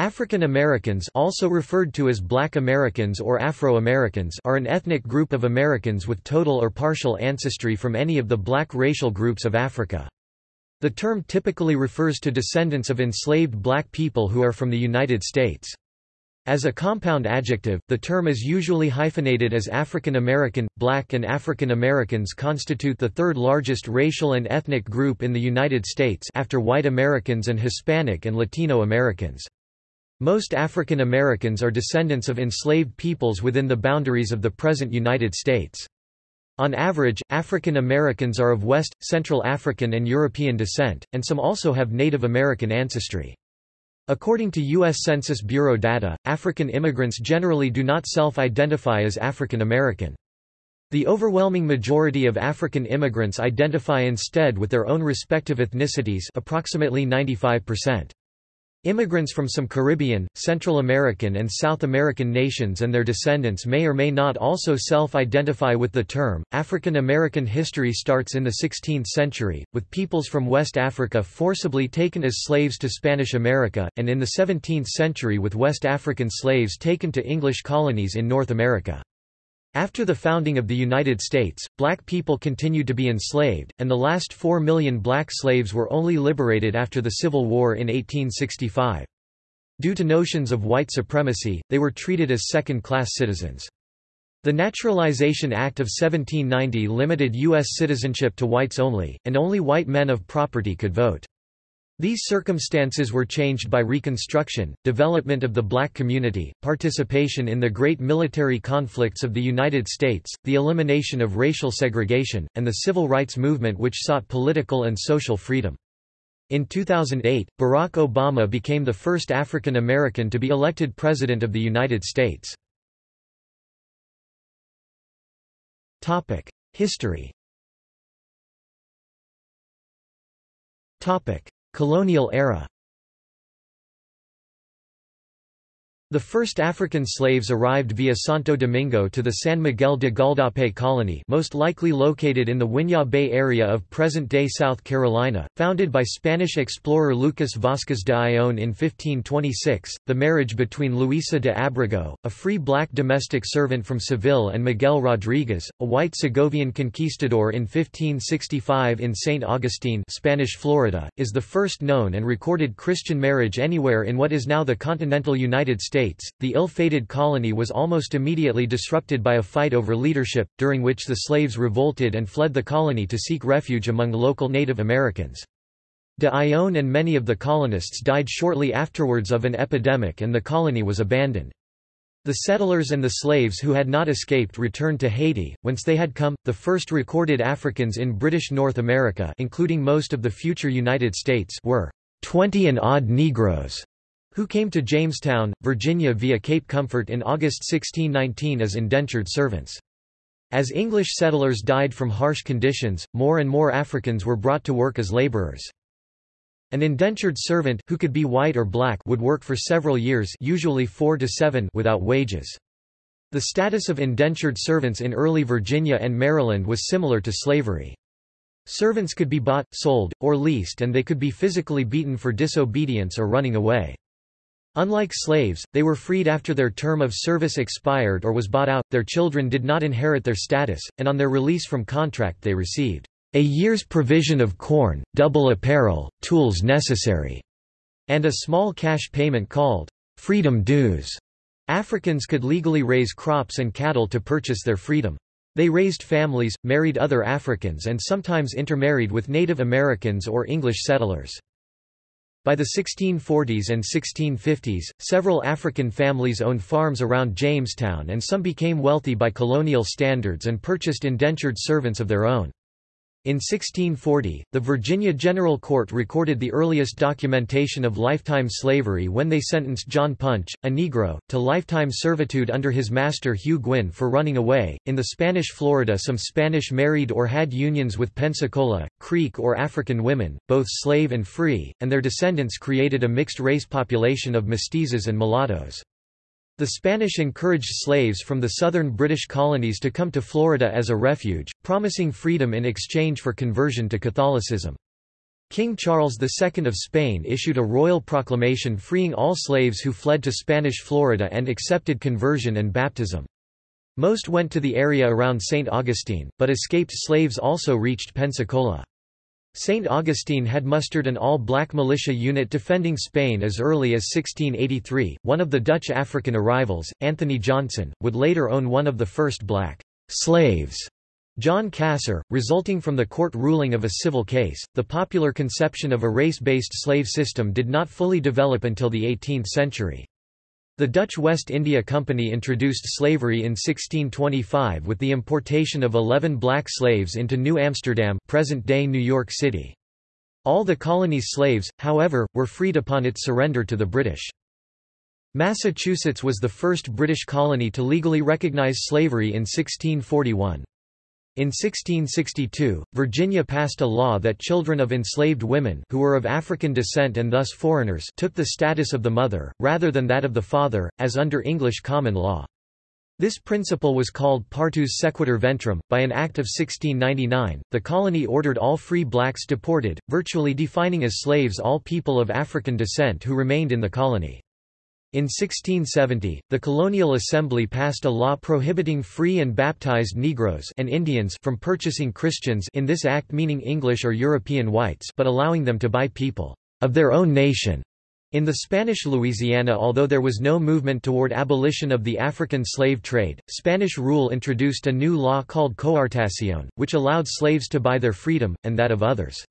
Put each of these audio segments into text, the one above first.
African Americans also referred to as Black Americans or Afro-Americans are an ethnic group of Americans with total or partial ancestry from any of the black racial groups of Africa. The term typically refers to descendants of enslaved black people who are from the United States. As a compound adjective, the term is usually hyphenated as African American. Black and African Americans constitute the third largest racial and ethnic group in the United States after white Americans and Hispanic and Latino Americans. Most African Americans are descendants of enslaved peoples within the boundaries of the present United States. On average, African Americans are of West, Central African and European descent, and some also have Native American ancestry. According to U.S. Census Bureau data, African immigrants generally do not self-identify as African American. The overwhelming majority of African immigrants identify instead with their own respective ethnicities approximately 95%. Immigrants from some Caribbean, Central American and South American nations and their descendants may or may not also self-identify with the term. African American history starts in the 16th century, with peoples from West Africa forcibly taken as slaves to Spanish America, and in the 17th century with West African slaves taken to English colonies in North America. After the founding of the United States, black people continued to be enslaved, and the last four million black slaves were only liberated after the Civil War in 1865. Due to notions of white supremacy, they were treated as second-class citizens. The Naturalization Act of 1790 limited U.S. citizenship to whites only, and only white men of property could vote. These circumstances were changed by Reconstruction, development of the black community, participation in the great military conflicts of the United States, the elimination of racial segregation, and the civil rights movement which sought political and social freedom. In 2008, Barack Obama became the first African American to be elected President of the United States. History Colonial era The first African slaves arrived via Santo Domingo to the San Miguel de Gualdape colony most likely located in the Winyah Bay area of present-day South Carolina, founded by Spanish explorer Lucas Vázquez de Ayllón in 1526. The marriage between Luisa de Abrego, a free black domestic servant from Seville and Miguel Rodriguez, a white Segovian conquistador in 1565 in St. Augustine Spanish Florida, is the first known and recorded Christian marriage anywhere in what is now the continental United States States, the ill-fated colony was almost immediately disrupted by a fight over leadership, during which the slaves revolted and fled the colony to seek refuge among local Native Americans. De Ayllón and many of the colonists died shortly afterwards of an epidemic and the colony was abandoned. The settlers and the slaves who had not escaped returned to Haiti, whence they had come. The first recorded Africans in British North America, including most of the future United States, were twenty and odd Negroes who came to Jamestown, Virginia via Cape Comfort in August 1619 as indentured servants. As English settlers died from harsh conditions, more and more Africans were brought to work as laborers. An indentured servant, who could be white or black would work for several years usually four to seven without wages. The status of indentured servants in early Virginia and Maryland was similar to slavery. Servants could be bought, sold, or leased and they could be physically beaten for disobedience or running away. Unlike slaves, they were freed after their term of service expired or was bought out, their children did not inherit their status, and on their release from contract they received a year's provision of corn, double apparel, tools necessary, and a small cash payment called freedom dues. Africans could legally raise crops and cattle to purchase their freedom. They raised families, married other Africans and sometimes intermarried with Native Americans or English settlers. By the 1640s and 1650s, several African families owned farms around Jamestown and some became wealthy by colonial standards and purchased indentured servants of their own. In 1640, the Virginia General Court recorded the earliest documentation of lifetime slavery when they sentenced John Punch, a Negro, to lifetime servitude under his master Hugh Gwynn for running away. In the Spanish Florida, some Spanish married or had unions with Pensacola, Creek, or African women, both slave and free, and their descendants created a mixed race population of mestizos and mulattoes. The Spanish encouraged slaves from the southern British colonies to come to Florida as a refuge, promising freedom in exchange for conversion to Catholicism. King Charles II of Spain issued a royal proclamation freeing all slaves who fled to Spanish Florida and accepted conversion and baptism. Most went to the area around St. Augustine, but escaped slaves also reached Pensacola. St. Augustine had mustered an all-black militia unit defending Spain as early as 1683. One of the Dutch African arrivals, Anthony Johnson, would later own one of the first black slaves John Casor, resulting from the court ruling of a civil case. The popular conception of a race-based slave system did not fully develop until the 18th century. The Dutch West India Company introduced slavery in 1625 with the importation of 11 black slaves into New Amsterdam present-day New York City. All the colony's slaves, however, were freed upon its surrender to the British. Massachusetts was the first British colony to legally recognize slavery in 1641. In 1662, Virginia passed a law that children of enslaved women who were of African descent and thus foreigners took the status of the mother, rather than that of the father, as under English common law. This principle was called partus sequitur ventrum. By an act of 1699, the colony ordered all free blacks deported, virtually defining as slaves all people of African descent who remained in the colony. In 1670, the Colonial Assembly passed a law prohibiting free and baptized Negroes and Indians from purchasing Christians in this act meaning English or European whites but allowing them to buy people of their own nation. In the Spanish Louisiana although there was no movement toward abolition of the African slave trade, Spanish rule introduced a new law called coartación, which allowed slaves to buy their freedom, and that of others.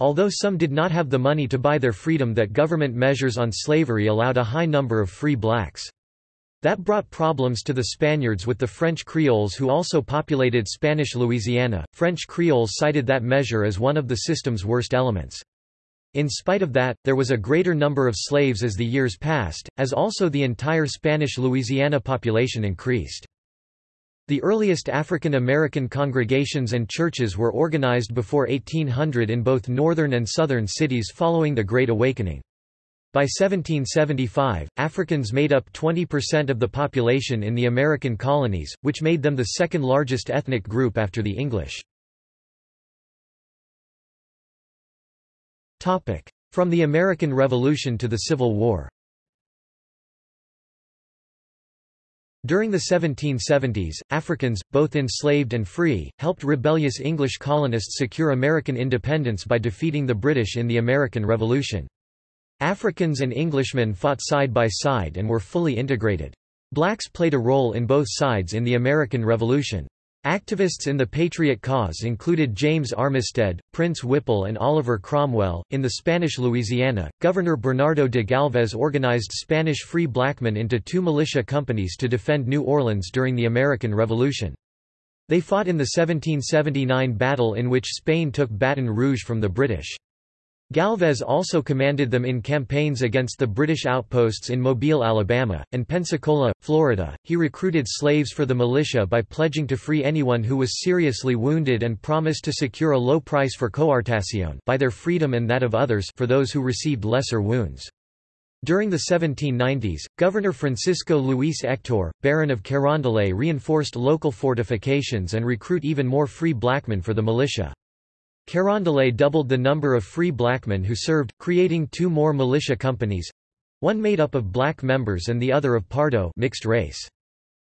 Although some did not have the money to buy their freedom that government measures on slavery allowed a high number of free blacks. That brought problems to the Spaniards with the French Creoles who also populated Spanish Louisiana. French Creoles cited that measure as one of the system's worst elements. In spite of that, there was a greater number of slaves as the years passed, as also the entire Spanish Louisiana population increased. The earliest African American congregations and churches were organized before 1800 in both northern and southern cities following the Great Awakening. By 1775, Africans made up 20% of the population in the American colonies, which made them the second largest ethnic group after the English. From the American Revolution to the Civil War During the 1770s, Africans, both enslaved and free, helped rebellious English colonists secure American independence by defeating the British in the American Revolution. Africans and Englishmen fought side by side and were fully integrated. Blacks played a role in both sides in the American Revolution. Activists in the Patriot cause included James Armistead, Prince Whipple, and Oliver Cromwell. In the Spanish Louisiana, Governor Bernardo de Galvez organized Spanish free blackmen into two militia companies to defend New Orleans during the American Revolution. They fought in the 1779 battle in which Spain took Baton Rouge from the British. Galvez also commanded them in campaigns against the British outposts in Mobile, Alabama, and Pensacola, Florida. He recruited slaves for the militia by pledging to free anyone who was seriously wounded and promised to secure a low price for coartación buy their freedom and that of others for those who received lesser wounds. During the 1790s, Governor Francisco Luis Hector, Baron of Carondelet reinforced local fortifications and recruit even more free blackmen for the militia. Carondelet doubled the number of free blackmen who served, creating two more militia companies—one made up of black members and the other of Pardo mixed race.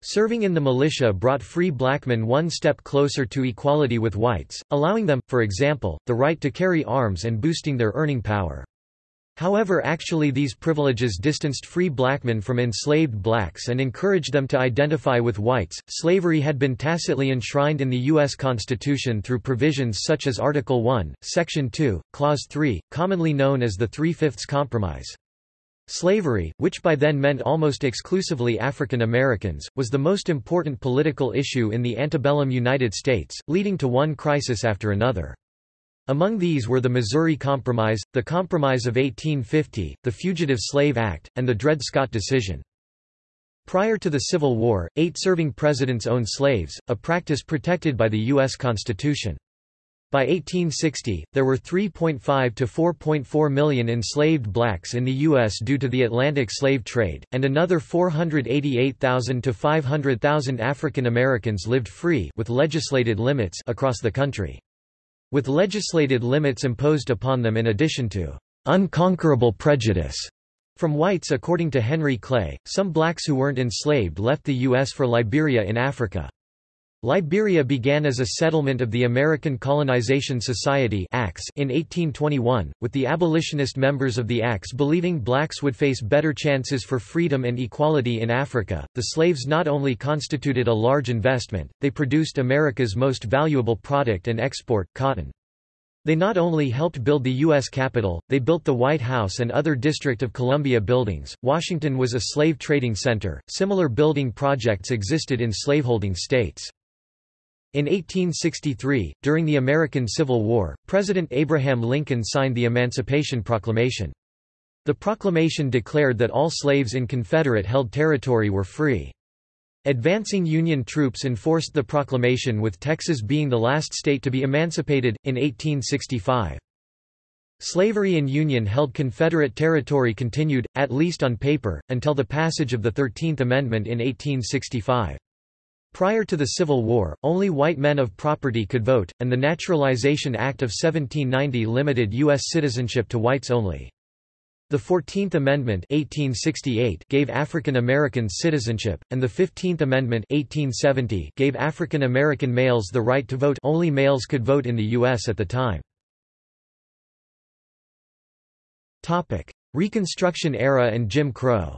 Serving in the militia brought free blackmen one step closer to equality with whites, allowing them, for example, the right to carry arms and boosting their earning power. However actually these privileges distanced free blackmen from enslaved blacks and encouraged them to identify with whites. Slavery had been tacitly enshrined in the U.S. Constitution through provisions such as Article 1, Section 2, Clause 3, commonly known as the Three-Fifths Compromise. Slavery, which by then meant almost exclusively African Americans, was the most important political issue in the antebellum United States, leading to one crisis after another. Among these were the Missouri Compromise, the Compromise of 1850, the Fugitive Slave Act, and the Dred Scott decision. Prior to the Civil War, eight serving presidents owned slaves, a practice protected by the U.S. Constitution. By 1860, there were 3.5 to 4.4 million enslaved blacks in the U.S. due to the Atlantic slave trade, and another 488,000 to 500,000 African Americans lived free with legislated limits across the country. With legislated limits imposed upon them in addition to unconquerable prejudice from whites according to Henry Clay, some blacks who weren't enslaved left the U.S. for Liberia in Africa. Liberia began as a settlement of the American Colonization Society in 1821, with the abolitionist members of the ACS believing blacks would face better chances for freedom and equality in Africa. The slaves not only constituted a large investment, they produced America's most valuable product and export, cotton. They not only helped build the U.S. Capitol, they built the White House and other District of Columbia buildings. Washington was a slave trading center. Similar building projects existed in slaveholding states. In 1863, during the American Civil War, President Abraham Lincoln signed the Emancipation Proclamation. The proclamation declared that all slaves in Confederate-held territory were free. Advancing Union troops enforced the proclamation with Texas being the last state to be emancipated, in 1865. Slavery in Union-held Confederate territory continued, at least on paper, until the passage of the Thirteenth Amendment in 1865. Prior to the Civil War, only white men of property could vote, and the Naturalization Act of 1790 limited U.S. citizenship to whites only. The Fourteenth Amendment 1868 gave African Americans citizenship, and the Fifteenth Amendment 1870 gave African American males the right to vote only males could vote in the U.S. at the time. Reconstruction era and Jim Crow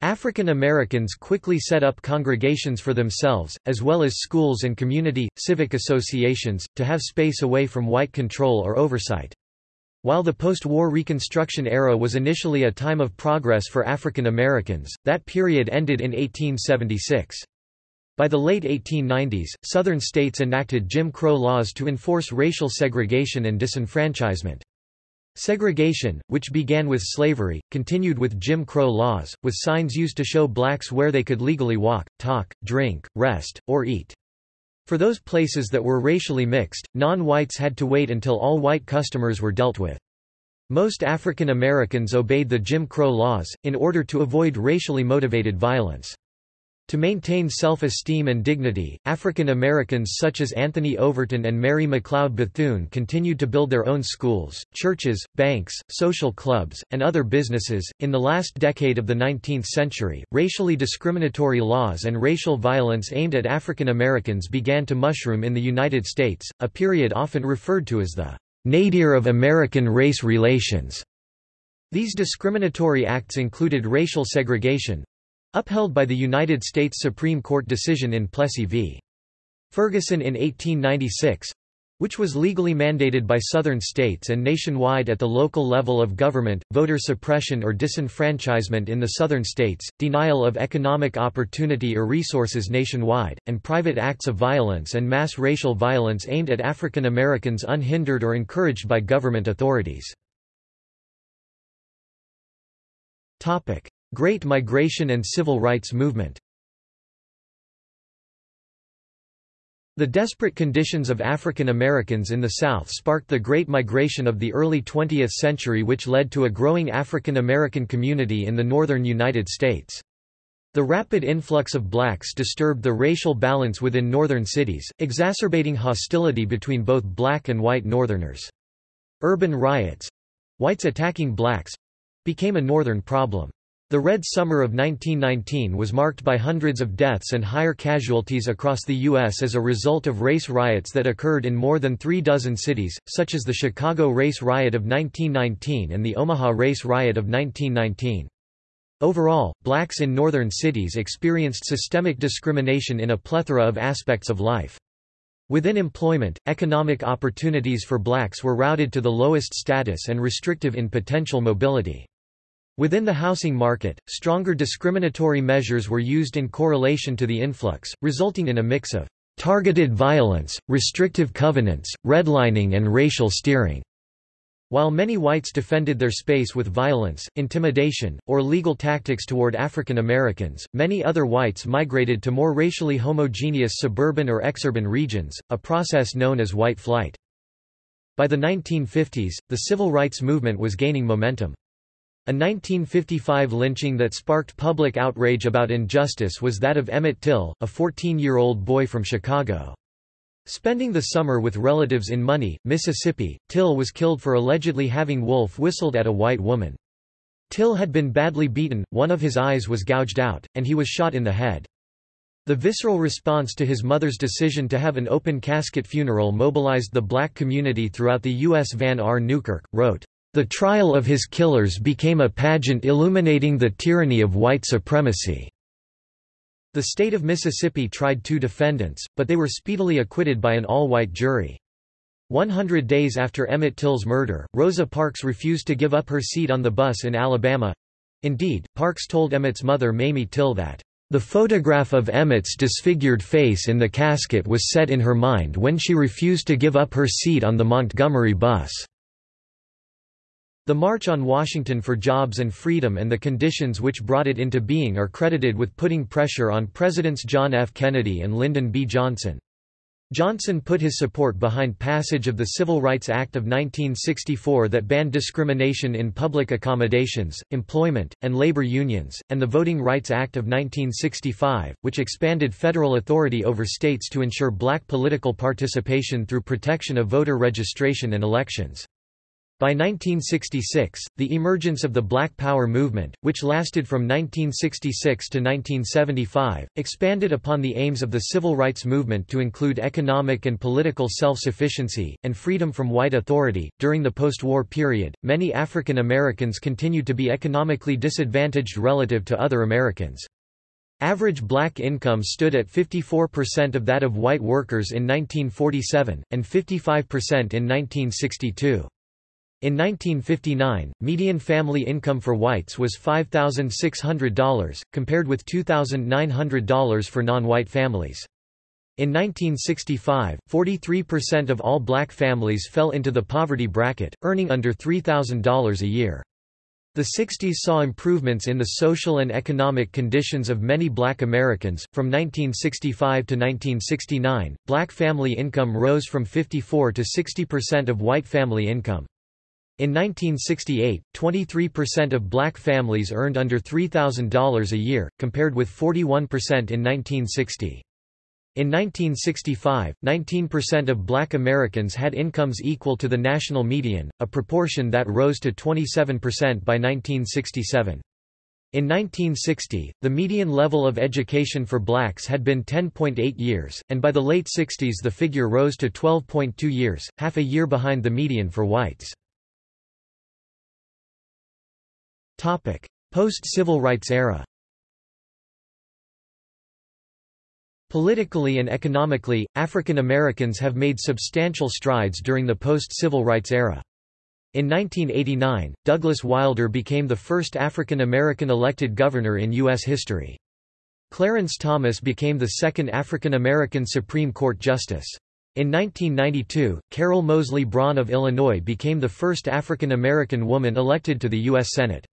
African Americans quickly set up congregations for themselves, as well as schools and community, civic associations, to have space away from white control or oversight. While the post-war Reconstruction era was initially a time of progress for African Americans, that period ended in 1876. By the late 1890s, Southern states enacted Jim Crow laws to enforce racial segregation and disenfranchisement. Segregation, which began with slavery, continued with Jim Crow laws, with signs used to show blacks where they could legally walk, talk, drink, rest, or eat. For those places that were racially mixed, non-whites had to wait until all white customers were dealt with. Most African Americans obeyed the Jim Crow laws, in order to avoid racially motivated violence. To maintain self-esteem and dignity, African Americans such as Anthony Overton and Mary McLeod Bethune continued to build their own schools, churches, banks, social clubs, and other businesses. In the last decade of the 19th century, racially discriminatory laws and racial violence aimed at African Americans began to mushroom in the United States, a period often referred to as the nadir of American race relations. These discriminatory acts included racial segregation, Upheld by the United States Supreme Court decision in Plessy v. Ferguson in 1896 which was legally mandated by southern states and nationwide at the local level of government, voter suppression or disenfranchisement in the southern states, denial of economic opportunity or resources nationwide, and private acts of violence and mass racial violence aimed at African Americans unhindered or encouraged by government authorities. Great Migration and Civil Rights Movement The desperate conditions of African Americans in the South sparked the Great Migration of the early 20th century which led to a growing African American community in the northern United States. The rapid influx of blacks disturbed the racial balance within northern cities, exacerbating hostility between both black and white northerners. Urban riots—whites attacking blacks—became a northern problem. The Red Summer of 1919 was marked by hundreds of deaths and higher casualties across the U.S. as a result of race riots that occurred in more than three dozen cities, such as the Chicago Race Riot of 1919 and the Omaha Race Riot of 1919. Overall, blacks in northern cities experienced systemic discrimination in a plethora of aspects of life. Within employment, economic opportunities for blacks were routed to the lowest status and restrictive in potential mobility. Within the housing market, stronger discriminatory measures were used in correlation to the influx, resulting in a mix of targeted violence, restrictive covenants, redlining and racial steering. While many whites defended their space with violence, intimidation, or legal tactics toward African Americans, many other whites migrated to more racially homogeneous suburban or exurban regions, a process known as white flight. By the 1950s, the civil rights movement was gaining momentum. A 1955 lynching that sparked public outrage about injustice was that of Emmett Till, a 14-year-old boy from Chicago. Spending the summer with relatives in Money, Mississippi, Till was killed for allegedly having wolf whistled at a white woman. Till had been badly beaten, one of his eyes was gouged out, and he was shot in the head. The visceral response to his mother's decision to have an open casket funeral mobilized the black community throughout the U.S. Vann R. Newkirk, wrote, "...the trial of his killers became a pageant illuminating the tyranny of white supremacy." The state of Mississippi tried two defendants, but they were speedily acquitted by an all-white jury. 100 days after Emmett Till's murder, Rosa Parks refused to give up her seat on the bus in Alabama. Indeed, Parks told Emmett's mother Mamie Till that, "...the photograph of Emmett's disfigured face in the casket was set in her mind when she refused to give up her seat on the Montgomery bus." The March on Washington for Jobs and Freedom and the conditions which brought it into being are credited with putting pressure on Presidents John F. Kennedy and Lyndon B. Johnson. Johnson put his support behind passage of the Civil Rights Act of 1964 that banned discrimination in public accommodations, employment, and labor unions, and the Voting Rights Act of 1965, which expanded federal authority over states to ensure black political participation through protection of voter registration and elections. By 1966, the emergence of the Black Power movement, which lasted from 1966 to 1975, expanded upon the aims of the civil rights movement to include economic and political self-sufficiency, and freedom from white authority. During the post-war period, many African Americans continued to be economically disadvantaged relative to other Americans. Average black income stood at 54% of that of white workers in 1947, and 55% in 1962. In 1959, median family income for whites was $5,600, compared with $2,900 for non-white families. In 1965, 43% of all black families fell into the poverty bracket, earning under $3,000 a year. The 60s saw improvements in the social and economic conditions of many black Americans. From 1965 to 1969, black family income rose from 54 to 60% of white family income. In 1968, 23% of black families earned under $3,000 a year, compared with 41% in 1960. In 1965, 19% of black Americans had incomes equal to the national median, a proportion that rose to 27% by 1967. In 1960, the median level of education for blacks had been 10.8 years, and by the late 60s the figure rose to 12.2 years, half a year behind the median for whites. Post-civil rights era Politically and economically, African Americans have made substantial strides during the post-civil rights era. In 1989, Douglas Wilder became the first African American elected governor in U.S. history. Clarence Thomas became the second African American Supreme Court justice. In 1992, Carol Moseley Braun of Illinois became the first African American woman elected to the U.S. Senate.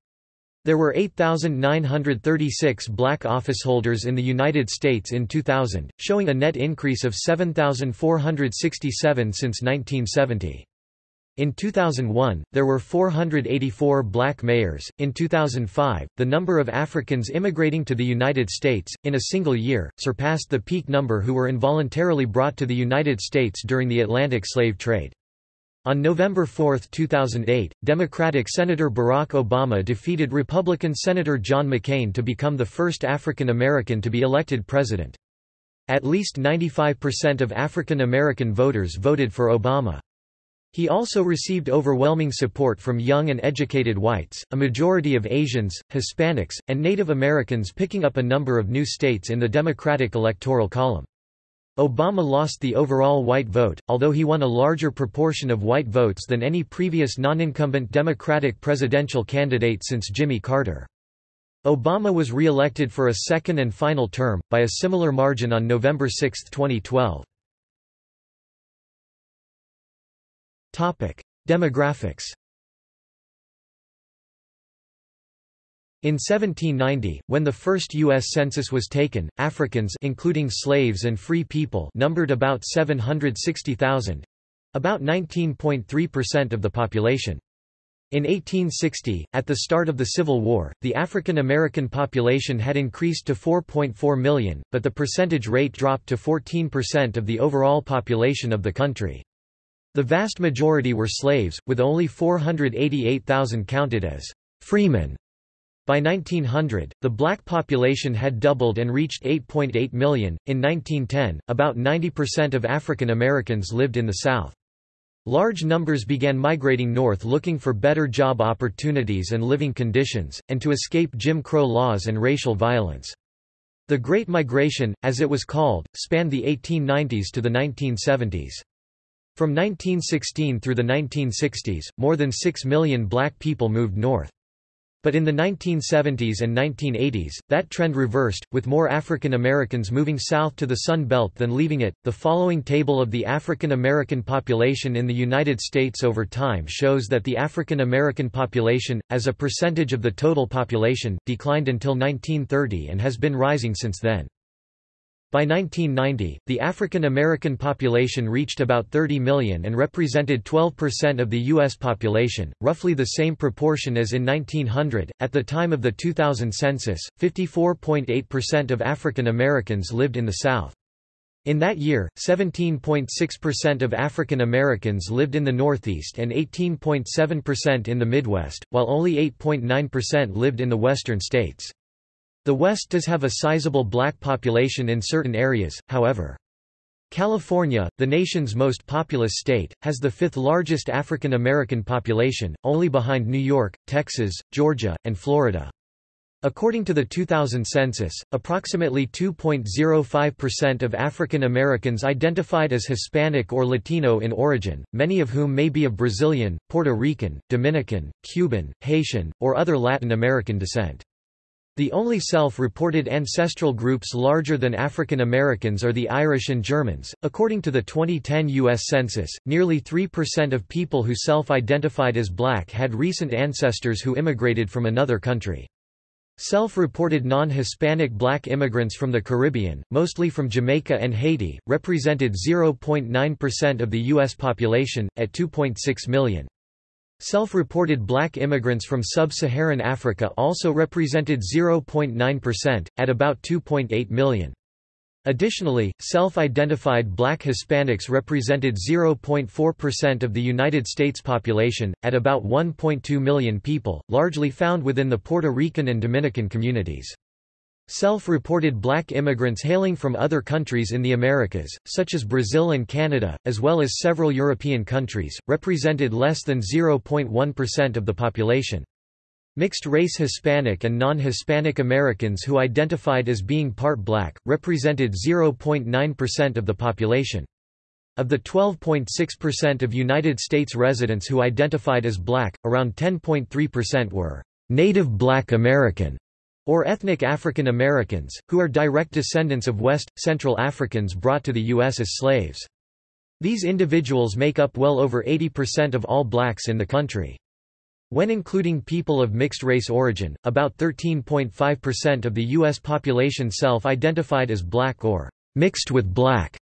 There were 8,936 black officeholders in the United States in 2000, showing a net increase of 7,467 since 1970. In 2001, there were 484 black mayors. In 2005, the number of Africans immigrating to the United States, in a single year, surpassed the peak number who were involuntarily brought to the United States during the Atlantic slave trade. On November 4, 2008, Democratic Senator Barack Obama defeated Republican Senator John McCain to become the first African American to be elected president. At least 95% of African American voters voted for Obama. He also received overwhelming support from young and educated whites, a majority of Asians, Hispanics, and Native Americans picking up a number of new states in the Democratic electoral column. Obama lost the overall white vote, although he won a larger proportion of white votes than any previous non-incumbent Democratic presidential candidate since Jimmy Carter. Obama was re-elected for a second and final term, by a similar margin on November 6, 2012. Demographics In 1790, when the first U.S. Census was taken, Africans including slaves and free people numbered about 760,000—about 19.3% of the population. In 1860, at the start of the Civil War, the African American population had increased to 4.4 million, but the percentage rate dropped to 14% of the overall population of the country. The vast majority were slaves, with only 488,000 counted as freemen. By 1900, the black population had doubled and reached 8.8 million. In 1910, about 90% of African Americans lived in the South. Large numbers began migrating north looking for better job opportunities and living conditions, and to escape Jim Crow laws and racial violence. The Great Migration, as it was called, spanned the 1890s to the 1970s. From 1916 through the 1960s, more than 6 million black people moved north. But in the 1970s and 1980s, that trend reversed, with more African Americans moving south to the Sun Belt than leaving it. The following table of the African American population in the United States over time shows that the African American population, as a percentage of the total population, declined until 1930 and has been rising since then. By 1990, the African American population reached about 30 million and represented 12% of the U.S. population, roughly the same proportion as in 1900. At the time of the 2000 census, 54.8% of African Americans lived in the South. In that year, 17.6% of African Americans lived in the Northeast and 18.7% in the Midwest, while only 8.9% lived in the Western states. The West does have a sizable black population in certain areas, however. California, the nation's most populous state, has the fifth largest African American population, only behind New York, Texas, Georgia, and Florida. According to the 2000 census, approximately 2.05% of African Americans identified as Hispanic or Latino in origin, many of whom may be of Brazilian, Puerto Rican, Dominican, Cuban, Haitian, or other Latin American descent. The only self-reported ancestral groups larger than African Americans are the Irish and Germans. According to the 2010 US Census, nearly 3% of people who self-identified as black had recent ancestors who immigrated from another country. Self-reported non-Hispanic black immigrants from the Caribbean, mostly from Jamaica and Haiti, represented 0.9% of the U.S. population, at 2.6 million. Self-reported black immigrants from sub-Saharan Africa also represented 0.9%, at about 2.8 million. Additionally, self-identified black Hispanics represented 0.4% of the United States population, at about 1.2 million people, largely found within the Puerto Rican and Dominican communities. Self-reported black immigrants hailing from other countries in the Americas, such as Brazil and Canada, as well as several European countries, represented less than 0.1% of the population. Mixed-race Hispanic and non-Hispanic Americans who identified as being part black, represented 0.9% of the population. Of the 12.6% of United States residents who identified as black, around 10.3% were native black American or ethnic African Americans, who are direct descendants of West, Central Africans brought to the U.S. as slaves. These individuals make up well over 80% of all blacks in the country. When including people of mixed race origin, about 13.5% of the U.S. population self-identified as black or mixed with black.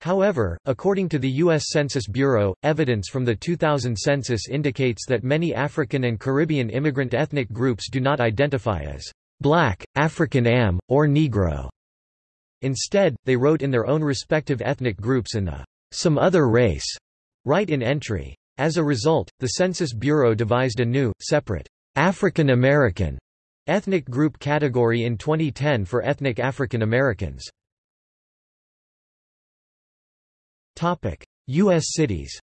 However, according to the U.S. Census Bureau, evidence from the 2000 census indicates that many African and Caribbean immigrant ethnic groups do not identify as black, African Am, or Negro. Instead, they wrote in their own respective ethnic groups in the some other race write in entry. As a result, the Census Bureau devised a new, separate, African American ethnic group category in 2010 for ethnic African Americans. U.S. cities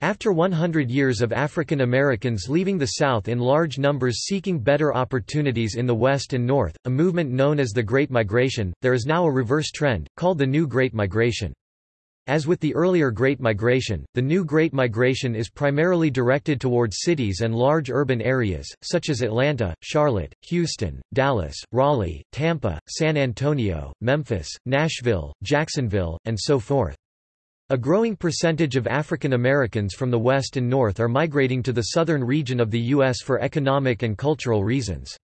After 100 years of African Americans leaving the South in large numbers seeking better opportunities in the West and North, a movement known as the Great Migration, there is now a reverse trend, called the New Great Migration. As with the earlier Great Migration, the New Great Migration is primarily directed towards cities and large urban areas, such as Atlanta, Charlotte, Houston, Dallas, Raleigh, Tampa, San Antonio, Memphis, Nashville, Jacksonville, and so forth. A growing percentage of African Americans from the West and North are migrating to the southern region of the U.S. for economic and cultural reasons.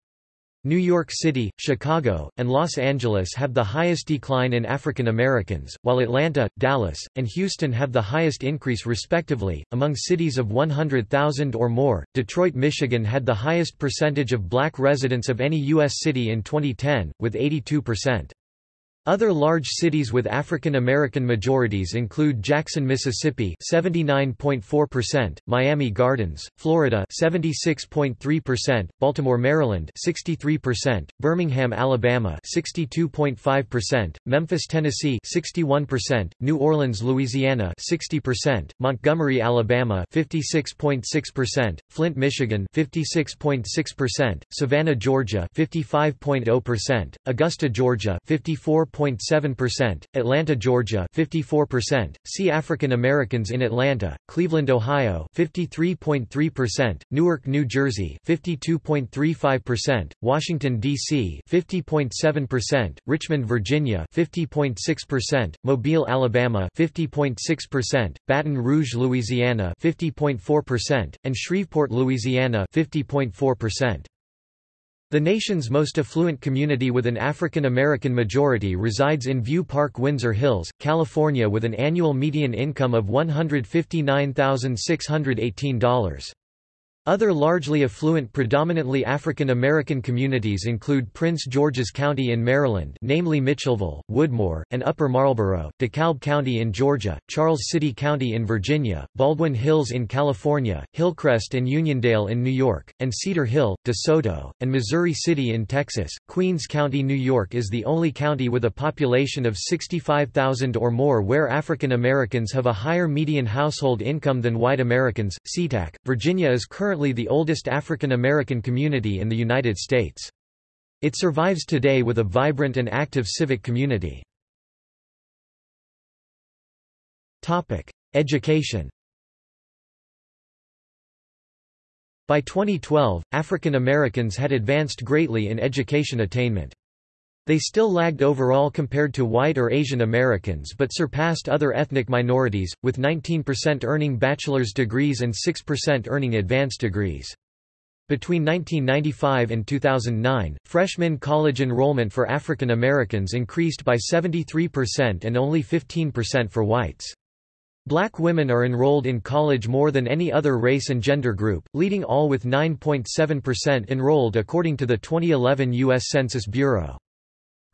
New York City, Chicago, and Los Angeles have the highest decline in African Americans, while Atlanta, Dallas, and Houston have the highest increase respectively. Among cities of 100,000 or more, Detroit, Michigan had the highest percentage of black residents of any U.S. city in 2010, with 82%. Other large cities with African American majorities include Jackson, Mississippi 79.4%, Miami Gardens, Florida 76.3%, Baltimore, Maryland 63%, Birmingham, Alabama 62.5%, Memphis, Tennessee 61%, New Orleans, Louisiana 60%, Montgomery, Alabama 56.6%, Flint, Michigan 56.6%, Savannah, Georgia 55.0%, Augusta, Georgia 54 0.7%, Atlanta, Georgia 54%, see African Americans in Atlanta, Cleveland, Ohio 53.3%, Newark, New Jersey 52.35%, Washington D.C. 50.7%, Richmond, Virginia 50.6%, Mobile, Alabama 50.6%, Baton Rouge, Louisiana 50.4%, and Shreveport, Louisiana 50.4%. The nation's most affluent community with an African American majority resides in View Park Windsor Hills, California with an annual median income of $159,618. Other largely affluent predominantly African American communities include Prince George's County in Maryland namely Mitchellville, Woodmore, and Upper Marlboro, DeKalb County in Georgia, Charles City County in Virginia, Baldwin Hills in California, Hillcrest and Uniondale in New York, and Cedar Hill, DeSoto, and Missouri City in Texas. Queens County, New York is the only county with a population of 65,000 or more where African Americans have a higher median household income than white Americans. Seatack, Virginia is currently currently the oldest African American community in the United States. It survives today with a vibrant and active civic community. Education By 2012, African Americans had advanced greatly in education attainment. They still lagged overall compared to white or Asian Americans but surpassed other ethnic minorities, with 19% earning bachelor's degrees and 6% earning advanced degrees. Between 1995 and 2009, freshman college enrollment for African Americans increased by 73% and only 15% for whites. Black women are enrolled in college more than any other race and gender group, leading all with 9.7% enrolled according to the 2011 U.S. Census Bureau.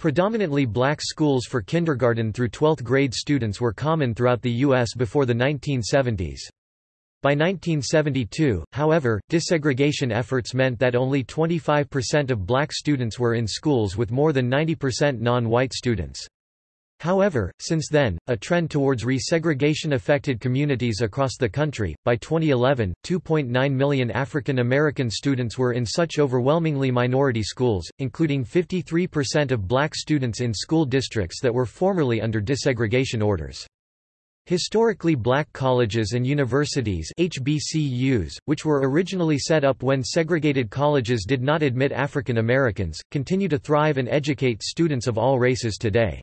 Predominantly black schools for kindergarten through 12th grade students were common throughout the U.S. before the 1970s. By 1972, however, desegregation efforts meant that only 25% of black students were in schools with more than 90% non-white students. However, since then, a trend towards resegregation affected communities across the country. By 2011, 2.9 million African American students were in such overwhelmingly minority schools, including 53% of black students in school districts that were formerly under desegregation orders. Historically black colleges and universities HBCUs, which were originally set up when segregated colleges did not admit African Americans, continue to thrive and educate students of all races today.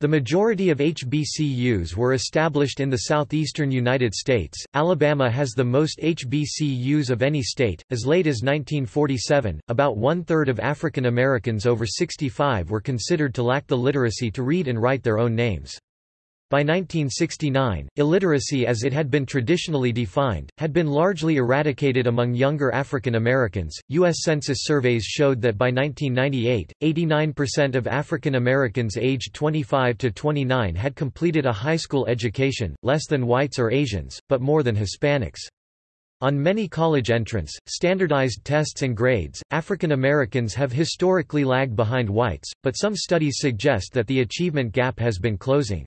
The majority of HBCUs were established in the southeastern United States. Alabama has the most HBCUs of any state. As late as 1947, about one third of African Americans over 65 were considered to lack the literacy to read and write their own names. By 1969, illiteracy as it had been traditionally defined, had been largely eradicated among younger African Americans. U.S. Census surveys showed that by 1998, 89% of African Americans aged 25 to 29 had completed a high school education, less than whites or Asians, but more than Hispanics. On many college entrance, standardized tests and grades, African Americans have historically lagged behind whites, but some studies suggest that the achievement gap has been closing.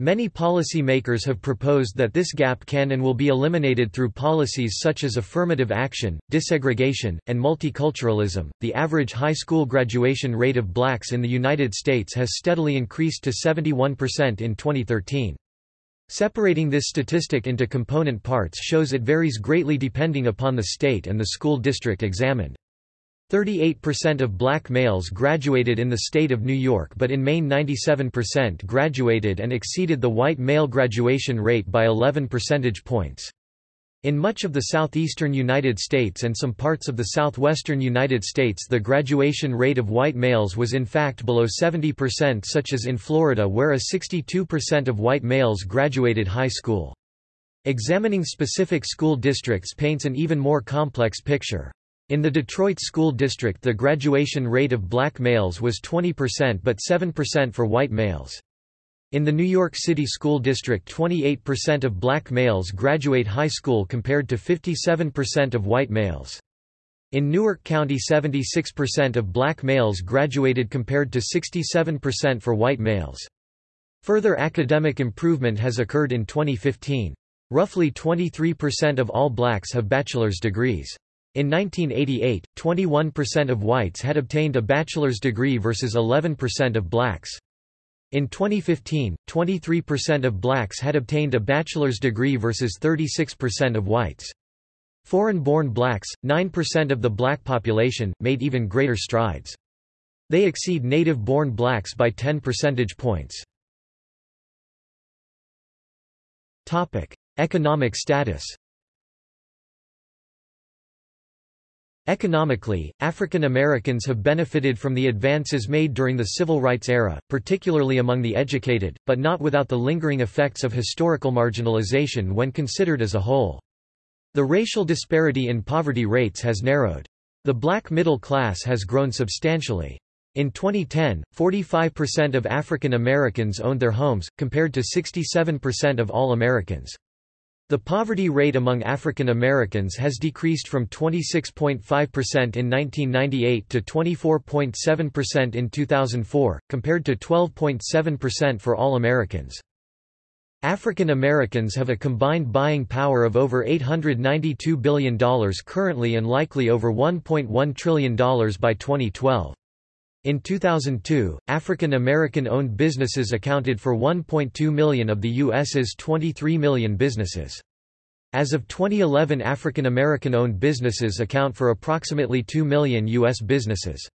Many policy makers have proposed that this gap can and will be eliminated through policies such as affirmative action, desegregation, and multiculturalism. The average high school graduation rate of blacks in the United States has steadily increased to 71% in 2013. Separating this statistic into component parts shows it varies greatly depending upon the state and the school district examined. 38% of black males graduated in the state of New York but in Maine 97% graduated and exceeded the white male graduation rate by 11 percentage points. In much of the southeastern United States and some parts of the southwestern United States the graduation rate of white males was in fact below 70% such as in Florida where a 62% of white males graduated high school. Examining specific school districts paints an even more complex picture. In the Detroit School District the graduation rate of black males was 20% but 7% for white males. In the New York City School District 28% of black males graduate high school compared to 57% of white males. In Newark County 76% of black males graduated compared to 67% for white males. Further academic improvement has occurred in 2015. Roughly 23% of all blacks have bachelor's degrees. In 1988, 21% of whites had obtained a bachelor's degree versus 11% of blacks. In 2015, 23% of blacks had obtained a bachelor's degree versus 36% of whites. Foreign-born blacks, 9% of the black population, made even greater strides. They exceed native-born blacks by 10 percentage points. Economic status Economically, African Americans have benefited from the advances made during the civil rights era, particularly among the educated, but not without the lingering effects of historical marginalization when considered as a whole. The racial disparity in poverty rates has narrowed. The black middle class has grown substantially. In 2010, 45% of African Americans owned their homes, compared to 67% of all Americans. The poverty rate among African Americans has decreased from 26.5% in 1998 to 24.7% in 2004, compared to 12.7% for all Americans. African Americans have a combined buying power of over $892 billion currently and likely over $1.1 trillion by 2012. In 2002, African American owned businesses accounted for 1.2 million of the U.S.'s 23 million businesses. As of 2011 African American owned businesses account for approximately 2 million U.S. businesses.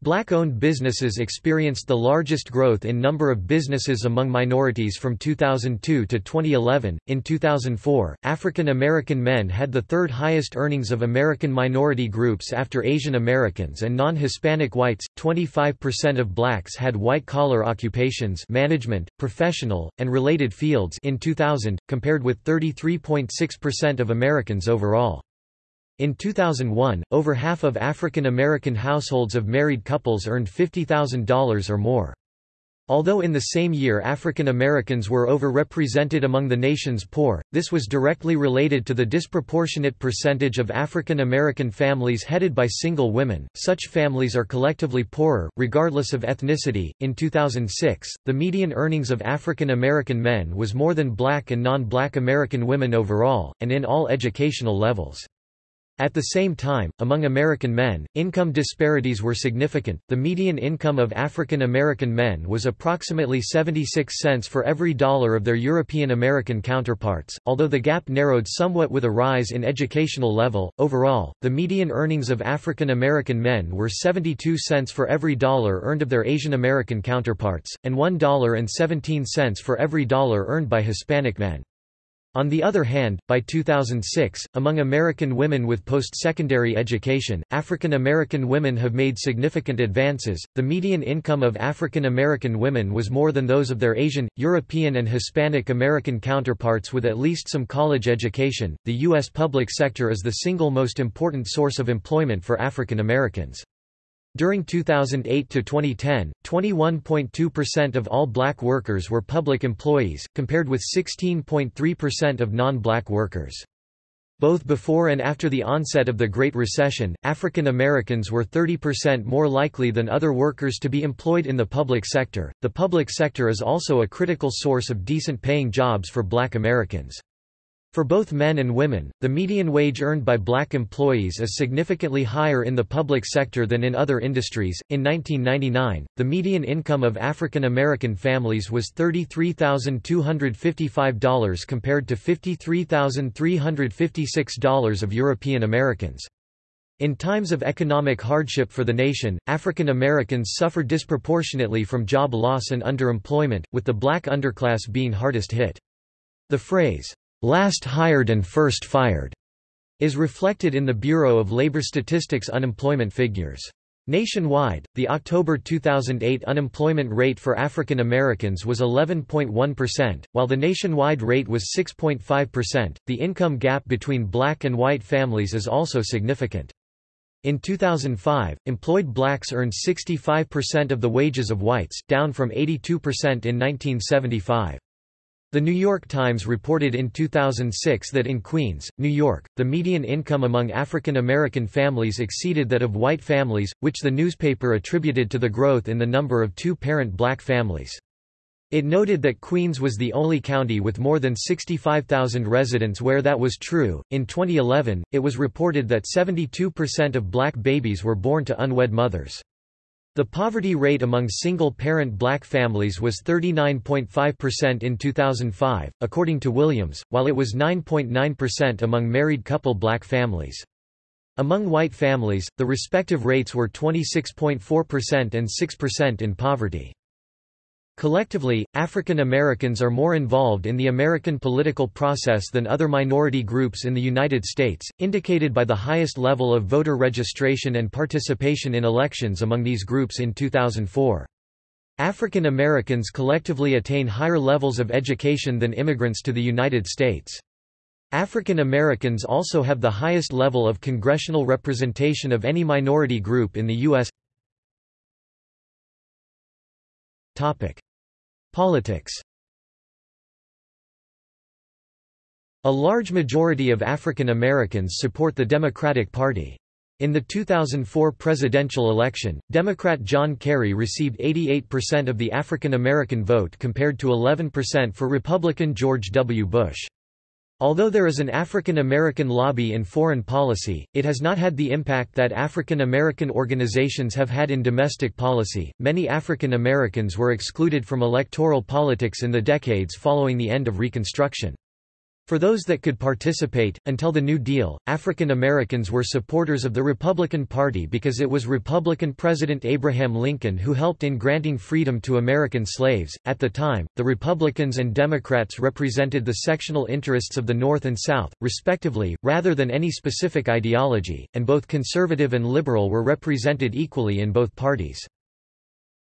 Black-owned businesses experienced the largest growth in number of businesses among minorities from 2002 to 2011. In 2004, African American men had the third highest earnings of American minority groups after Asian Americans and non-Hispanic whites. 25% of blacks had white-collar occupations, management, professional, and related fields in 2000, compared with 33.6% of Americans overall. In 2001, over half of African American households of married couples earned $50,000 or more. Although in the same year African Americans were overrepresented among the nation's poor, this was directly related to the disproportionate percentage of African American families headed by single women. Such families are collectively poorer, regardless of ethnicity. In 2006, the median earnings of African American men was more than black and non black American women overall, and in all educational levels. At the same time, among American men, income disparities were significant. The median income of African American men was approximately 76 cents for every dollar of their European American counterparts, although the gap narrowed somewhat with a rise in educational level. Overall, the median earnings of African American men were 72 cents for every dollar earned of their Asian American counterparts, and $1.17 for every dollar earned by Hispanic men. On the other hand, by 2006, among American women with post-secondary education, African American women have made significant advances. The median income of African American women was more than those of their Asian, European and Hispanic American counterparts with at least some college education. The US public sector is the single most important source of employment for African Americans. During 2008 to 2010, 21.2% of all black workers were public employees, compared with 16.3% of non-black workers. Both before and after the onset of the Great Recession, African Americans were 30% more likely than other workers to be employed in the public sector. The public sector is also a critical source of decent paying jobs for black Americans. For both men and women, the median wage earned by black employees is significantly higher in the public sector than in other industries. In 1999, the median income of African American families was $33,255 compared to $53,356 of European Americans. In times of economic hardship for the nation, African Americans suffer disproportionately from job loss and underemployment, with the black underclass being hardest hit. The phrase, last hired and first fired, is reflected in the Bureau of Labor Statistics unemployment figures. Nationwide, the October 2008 unemployment rate for African Americans was 11.1%, while the nationwide rate was 6.5%. The income gap between black and white families is also significant. In 2005, employed blacks earned 65% of the wages of whites, down from 82% in 1975. The New York Times reported in 2006 that in Queens, New York, the median income among African American families exceeded that of white families, which the newspaper attributed to the growth in the number of two-parent black families. It noted that Queens was the only county with more than 65,000 residents where that was true. In 2011, it was reported that 72% of black babies were born to unwed mothers. The poverty rate among single-parent black families was 39.5% in 2005, according to Williams, while it was 9.9% among married couple black families. Among white families, the respective rates were 26.4% and 6% in poverty. Collectively, African Americans are more involved in the American political process than other minority groups in the United States, indicated by the highest level of voter registration and participation in elections among these groups in 2004. African Americans collectively attain higher levels of education than immigrants to the United States. African Americans also have the highest level of congressional representation of any minority group in the U.S. Politics A large majority of African Americans support the Democratic Party. In the 2004 presidential election, Democrat John Kerry received 88% of the African American vote compared to 11% for Republican George W. Bush. Although there is an African American lobby in foreign policy, it has not had the impact that African American organizations have had in domestic policy. Many African Americans were excluded from electoral politics in the decades following the end of Reconstruction. For those that could participate, until the New Deal, African Americans were supporters of the Republican Party because it was Republican President Abraham Lincoln who helped in granting freedom to American slaves. At the time, the Republicans and Democrats represented the sectional interests of the North and South, respectively, rather than any specific ideology, and both conservative and liberal were represented equally in both parties.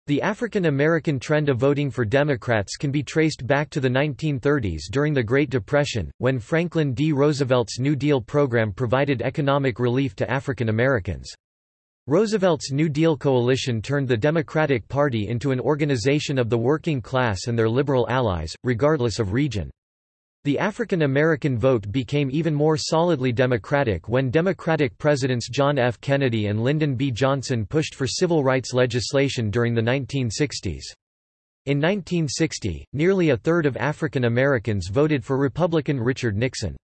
The African American trend of voting for Democrats can be traced back to the 1930s during the Great Depression, when Franklin D. Roosevelt's New Deal program provided economic relief to African Americans. Roosevelt's New Deal coalition turned the Democratic Party into an organization of the working class and their liberal allies, regardless of region. The African American vote became even more solidly Democratic when Democratic presidents John F. Kennedy and Lyndon B. Johnson pushed for civil rights legislation during the 1960s. In 1960, nearly a third of African Americans voted for Republican Richard Nixon.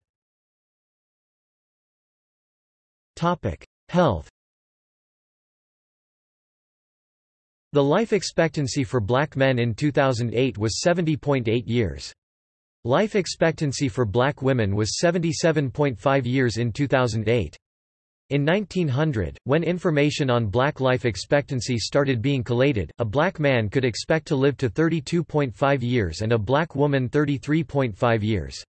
Health The life expectancy for black men in 2008 was 70.8 years. Life expectancy for black women was 77.5 years in 2008. In 1900, when information on black life expectancy started being collated, a black man could expect to live to 32.5 years and a black woman 33.5 years.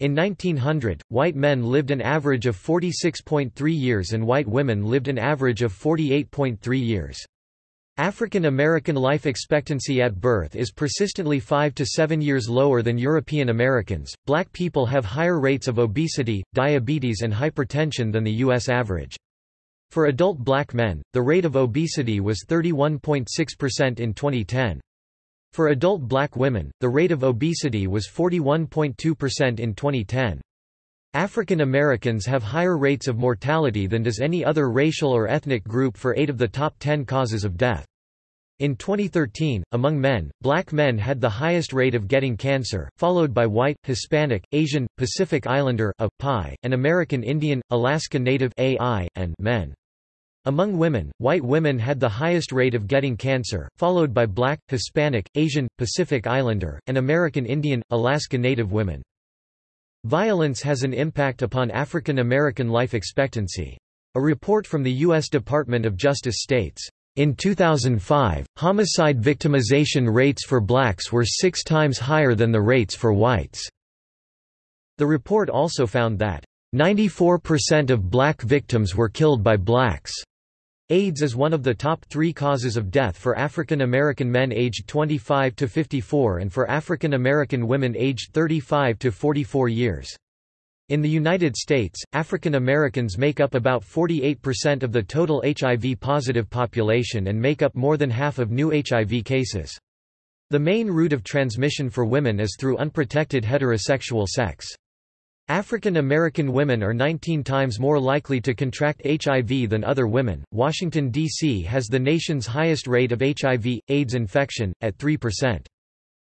In 1900, white men lived an average of 46.3 years and white women lived an average of 48.3 years. African American life expectancy at birth is persistently 5 to 7 years lower than European Americans. Black people have higher rates of obesity, diabetes, and hypertension than the U.S. average. For adult black men, the rate of obesity was 31.6% in 2010. For adult black women, the rate of obesity was 41.2% in 2010. African Americans have higher rates of mortality than does any other racial or ethnic group for eight of the top ten causes of death. In 2013, among men, black men had the highest rate of getting cancer, followed by white, Hispanic, Asian, Pacific Islander A, PI, and American Indian, Alaska Native AI, and men. Among women, white women had the highest rate of getting cancer, followed by black, Hispanic, Asian, Pacific Islander, and American Indian, Alaska Native women. Violence has an impact upon African American life expectancy. A report from the U.S. Department of Justice states, in 2005, homicide victimization rates for blacks were six times higher than the rates for whites. The report also found that 94% of black victims were killed by blacks. AIDS is one of the top three causes of death for African American men aged 25 to 54 and for African American women aged 35 to 44 years. In the United States, African Americans make up about 48% of the total HIV-positive population and make up more than half of new HIV cases. The main route of transmission for women is through unprotected heterosexual sex. African American women are 19 times more likely to contract HIV than other women. Washington, D.C. has the nation's highest rate of HIV AIDS infection, at 3%.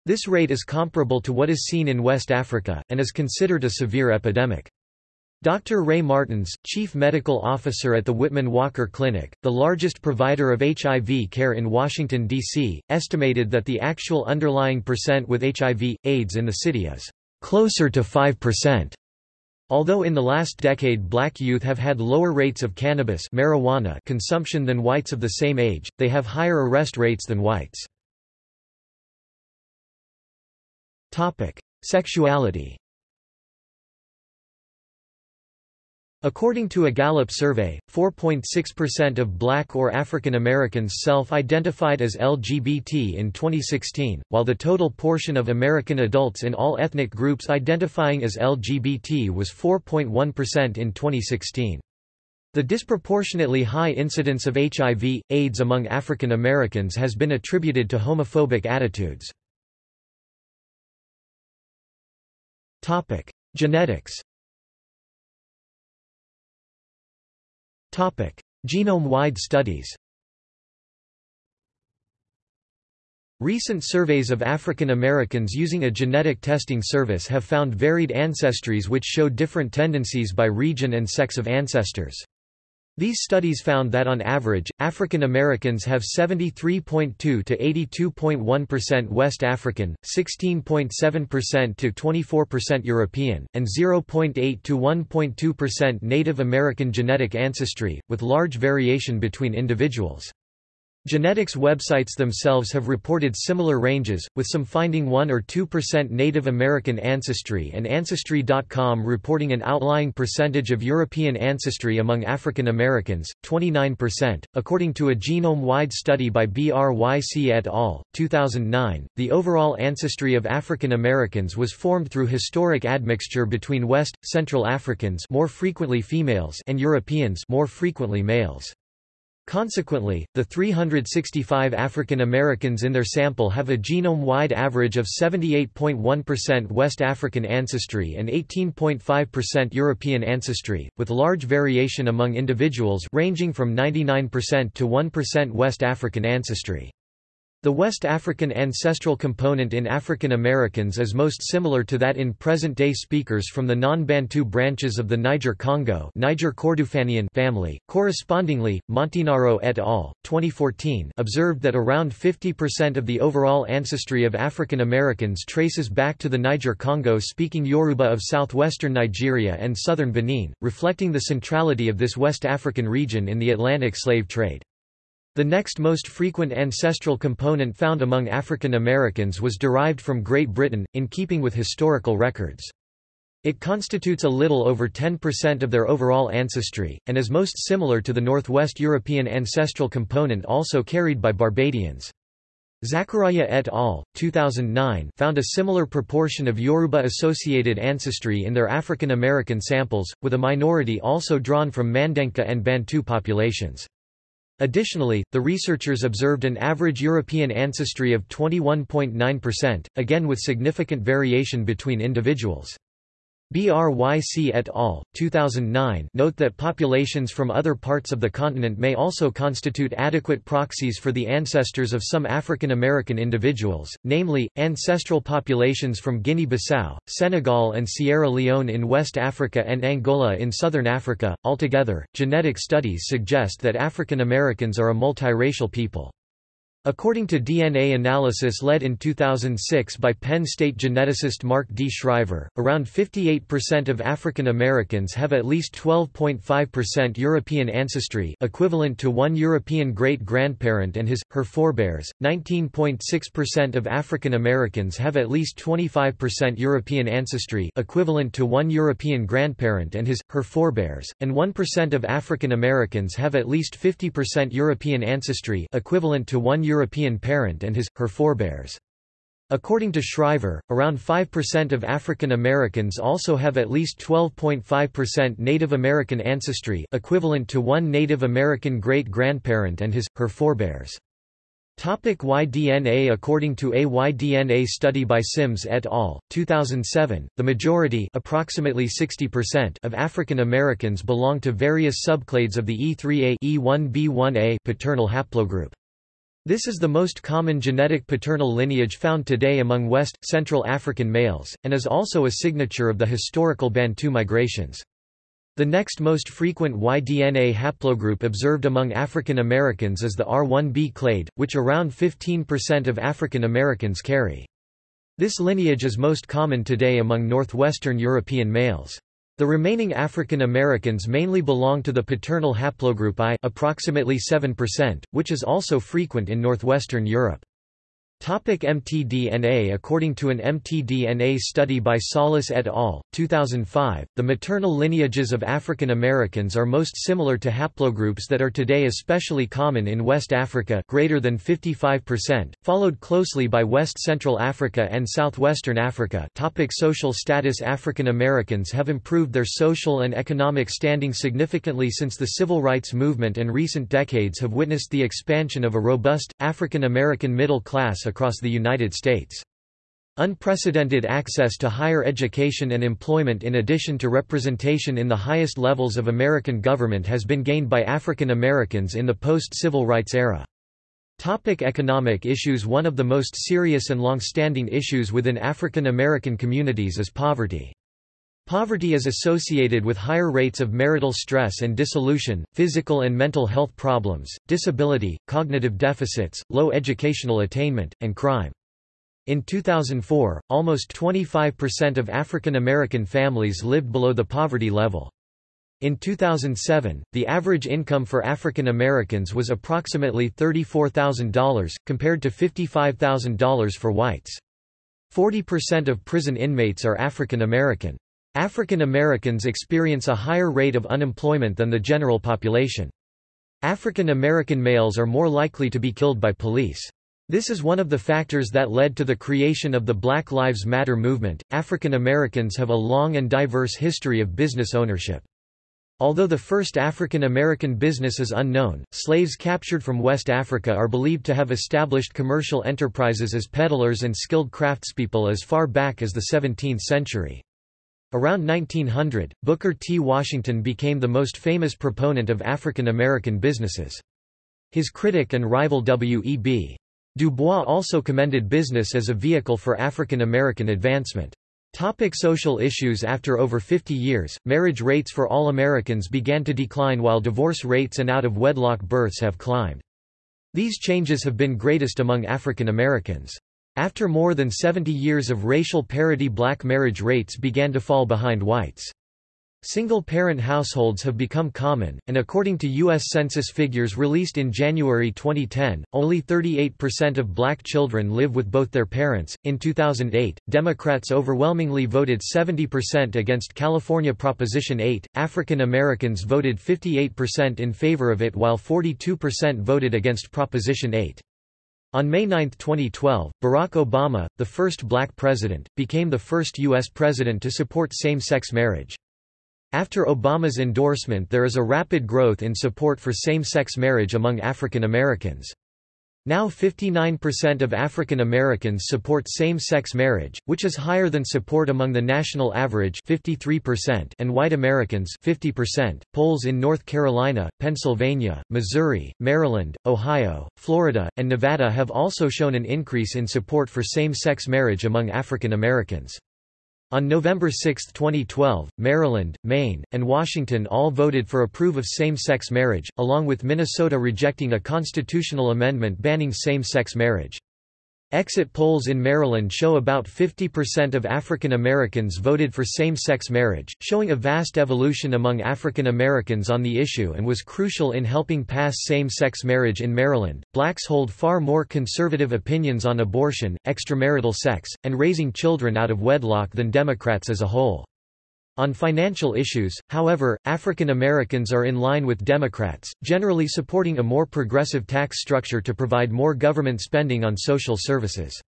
This rate is comparable to what is seen in West Africa, and is considered a severe epidemic. Dr. Ray Martins, Chief Medical Officer at the Whitman Walker Clinic, the largest provider of HIV care in Washington, D.C., estimated that the actual underlying percent with HIV, AIDS in the city is closer to 5%. Although in the last decade black youth have had lower rates of cannabis marijuana consumption than whites of the same age, they have higher arrest rates than whites. Sexuality According to a Gallup survey, 4.6% of black or African Americans self-identified as LGBT in 2016, while the total portion of American adults in all ethnic groups identifying as LGBT was 4.1% in 2016. The disproportionately high incidence of HIV, AIDS among African Americans has been attributed to homophobic attitudes. Genetics Genome-wide studies Recent surveys of African Americans using a genetic testing service have found varied ancestries which show different tendencies by region and sex of ancestors. These studies found that on average, African Americans have 73.2 to 82.1% West African, 16.7% to 24% European, and 0.8 to 1.2% Native American genetic ancestry, with large variation between individuals. Genetics websites themselves have reported similar ranges, with some finding 1 or 2% Native American ancestry and Ancestry.com reporting an outlying percentage of European ancestry among African Americans, 29%. According to a genome-wide study by BRYC et al., 2009, the overall ancestry of African Americans was formed through historic admixture between West, Central Africans more frequently females and Europeans more frequently males. Consequently, the 365 African Americans in their sample have a genome-wide average of 78.1% West African ancestry and 18.5% European ancestry, with large variation among individuals ranging from 99% to 1% West African ancestry. The West African ancestral component in African Americans is most similar to that in present-day speakers from the non-Bantu branches of the Niger-Congo Niger family. Correspondingly, Montinaro et al. 2014 observed that around 50% of the overall ancestry of African Americans traces back to the Niger-Congo speaking Yoruba of southwestern Nigeria and southern Benin, reflecting the centrality of this West African region in the Atlantic slave trade. The next most frequent ancestral component found among African Americans was derived from Great Britain, in keeping with historical records. It constitutes a little over 10% of their overall ancestry, and is most similar to the Northwest European ancestral component also carried by Barbadians. Zakharia et al. 2009 found a similar proportion of Yoruba-associated ancestry in their African American samples, with a minority also drawn from Mandenka and Bantu populations. Additionally, the researchers observed an average European ancestry of 21.9%, again with significant variation between individuals. BRYC et al. 2009 note that populations from other parts of the continent may also constitute adequate proxies for the ancestors of some African American individuals, namely, ancestral populations from Guinea-Bissau, Senegal and Sierra Leone in West Africa and Angola in southern Africa. Altogether, genetic studies suggest that African Americans are a multiracial people. According to DNA analysis led in 2006 by Penn State geneticist Mark D. Shriver, around 58% of African Americans have at least 12.5% European ancestry equivalent to one European great-grandparent and his, her forebears, 19.6% of African Americans have at least 25% European ancestry equivalent to one European grandparent and his, her forebears, and 1% of African Americans have at least 50% European ancestry equivalent to one European parent and his, her forebears. According to Shriver, around 5% of African Americans also have at least 12.5% Native American ancestry equivalent to one Native American great-grandparent and his, her forebears. Topic Y-DNA According to a Y-DNA study by Sims et al., 2007, the majority approximately 60% of African Americans belong to various subclades of the E3A E1B1A paternal haplogroup. This is the most common genetic paternal lineage found today among West, Central African males, and is also a signature of the historical Bantu migrations. The next most frequent Y-DNA haplogroup observed among African Americans is the R1b clade, which around 15% of African Americans carry. This lineage is most common today among northwestern European males. The remaining African Americans mainly belong to the paternal haplogroup I approximately 7%, which is also frequent in northwestern Europe. Topic mtDNA According to an mtDNA study by Salas et al., 2005, the maternal lineages of African Americans are most similar to haplogroups that are today especially common in West Africa greater than 55%, followed closely by West Central Africa and Southwestern Africa. Topic Social status. African Americans have improved their social and economic standing significantly since the civil rights movement and recent decades have witnessed the expansion of a robust, African American middle class across the United States. Unprecedented access to higher education and employment in addition to representation in the highest levels of American government has been gained by African Americans in the post-civil rights era. Topic economic issues One of the most serious and long-standing issues within African American communities is poverty. Poverty is associated with higher rates of marital stress and dissolution, physical and mental health problems, disability, cognitive deficits, low educational attainment, and crime. In 2004, almost 25% of African American families lived below the poverty level. In 2007, the average income for African Americans was approximately $34,000, compared to $55,000 for whites. 40% of prison inmates are African American. African Americans experience a higher rate of unemployment than the general population. African American males are more likely to be killed by police. This is one of the factors that led to the creation of the Black Lives Matter movement. African Americans have a long and diverse history of business ownership. Although the first African American business is unknown, slaves captured from West Africa are believed to have established commercial enterprises as peddlers and skilled craftspeople as far back as the 17th century. Around 1900, Booker T. Washington became the most famous proponent of African American businesses. His critic and rival W.E.B. Du Bois also commended business as a vehicle for African American advancement. Topic social issues After over 50 years, marriage rates for all Americans began to decline while divorce rates and out-of-wedlock births have climbed. These changes have been greatest among African Americans. After more than 70 years of racial parity black marriage rates began to fall behind whites. Single-parent households have become common, and according to U.S. Census figures released in January 2010, only 38% of black children live with both their parents. In 2008, Democrats overwhelmingly voted 70% against California Proposition 8, African Americans voted 58% in favor of it while 42% voted against Proposition 8. On May 9, 2012, Barack Obama, the first black president, became the first U.S. president to support same-sex marriage. After Obama's endorsement there is a rapid growth in support for same-sex marriage among African Americans. Now 59% of African Americans support same-sex marriage, which is higher than support among the national average 53% and white Americans 50%. Polls in North Carolina, Pennsylvania, Missouri, Maryland, Ohio, Florida, and Nevada have also shown an increase in support for same-sex marriage among African Americans. On November 6, 2012, Maryland, Maine, and Washington all voted for approve of same-sex marriage, along with Minnesota rejecting a constitutional amendment banning same-sex marriage. Exit polls in Maryland show about 50% of African Americans voted for same-sex marriage, showing a vast evolution among African Americans on the issue and was crucial in helping pass same-sex marriage in Maryland. Blacks hold far more conservative opinions on abortion, extramarital sex, and raising children out of wedlock than Democrats as a whole. On financial issues, however, African Americans are in line with Democrats, generally supporting a more progressive tax structure to provide more government spending on social services.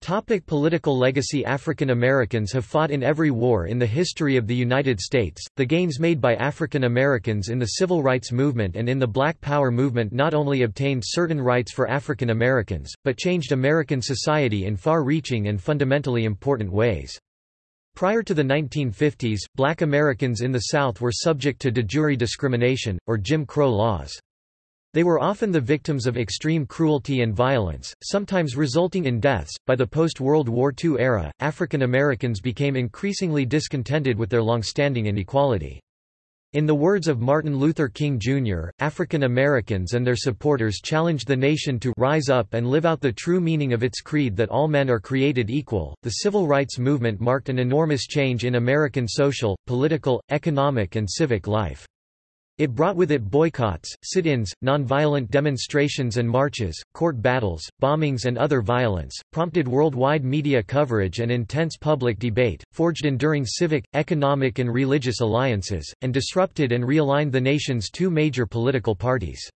Topic political legacy African Americans have fought in every war in the history of the United States. The gains made by African Americans in the civil rights movement and in the Black Power movement not only obtained certain rights for African Americans, but changed American society in far reaching and fundamentally important ways. Prior to the 1950s, black Americans in the South were subject to de jure discrimination, or Jim Crow laws. They were often the victims of extreme cruelty and violence, sometimes resulting in deaths. By the post World War II era, African Americans became increasingly discontented with their long-standing inequality. In the words of Martin Luther King Jr., African Americans and their supporters challenged the nation to rise up and live out the true meaning of its creed that all men are created equal. The civil rights movement marked an enormous change in American social, political, economic, and civic life. It brought with it boycotts, sit-ins, nonviolent demonstrations and marches, court battles, bombings and other violence, prompted worldwide media coverage and intense public debate, forged enduring civic, economic and religious alliances, and disrupted and realigned the nation's two major political parties.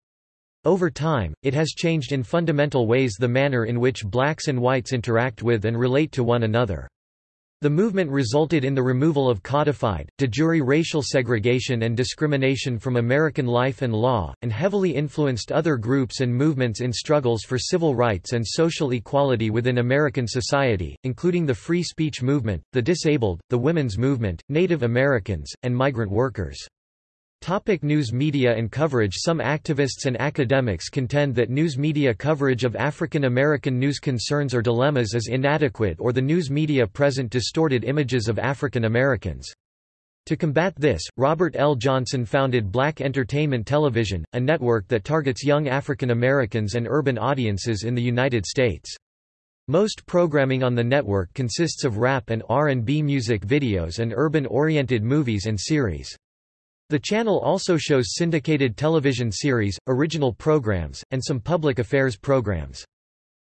Over time, it has changed in fundamental ways the manner in which blacks and whites interact with and relate to one another. The movement resulted in the removal of codified, de jure racial segregation and discrimination from American life and law, and heavily influenced other groups and movements in struggles for civil rights and social equality within American society, including the free speech movement, the disabled, the women's movement, Native Americans, and migrant workers. Topic news media and coverage Some activists and academics contend that news media coverage of African American news concerns or dilemmas is inadequate or the news media present distorted images of African Americans. To combat this, Robert L. Johnson founded Black Entertainment Television, a network that targets young African Americans and urban audiences in the United States. Most programming on the network consists of rap and R&B music videos and urban-oriented movies and series. The channel also shows syndicated television series, original programs, and some public affairs programs.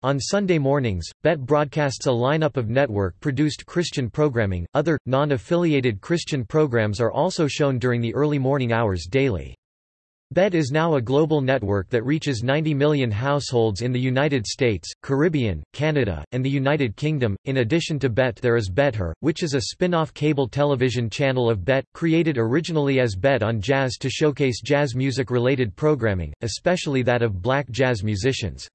On Sunday mornings, BET broadcasts a lineup of network-produced Christian programming. Other, non-affiliated Christian programs are also shown during the early morning hours daily. BET is now a global network that reaches 90 million households in the United States, Caribbean, Canada, and the United Kingdom. In addition to BET, there is BET Her, which is a spin off cable television channel of BET, created originally as BET on Jazz to showcase jazz music related programming, especially that of black jazz musicians.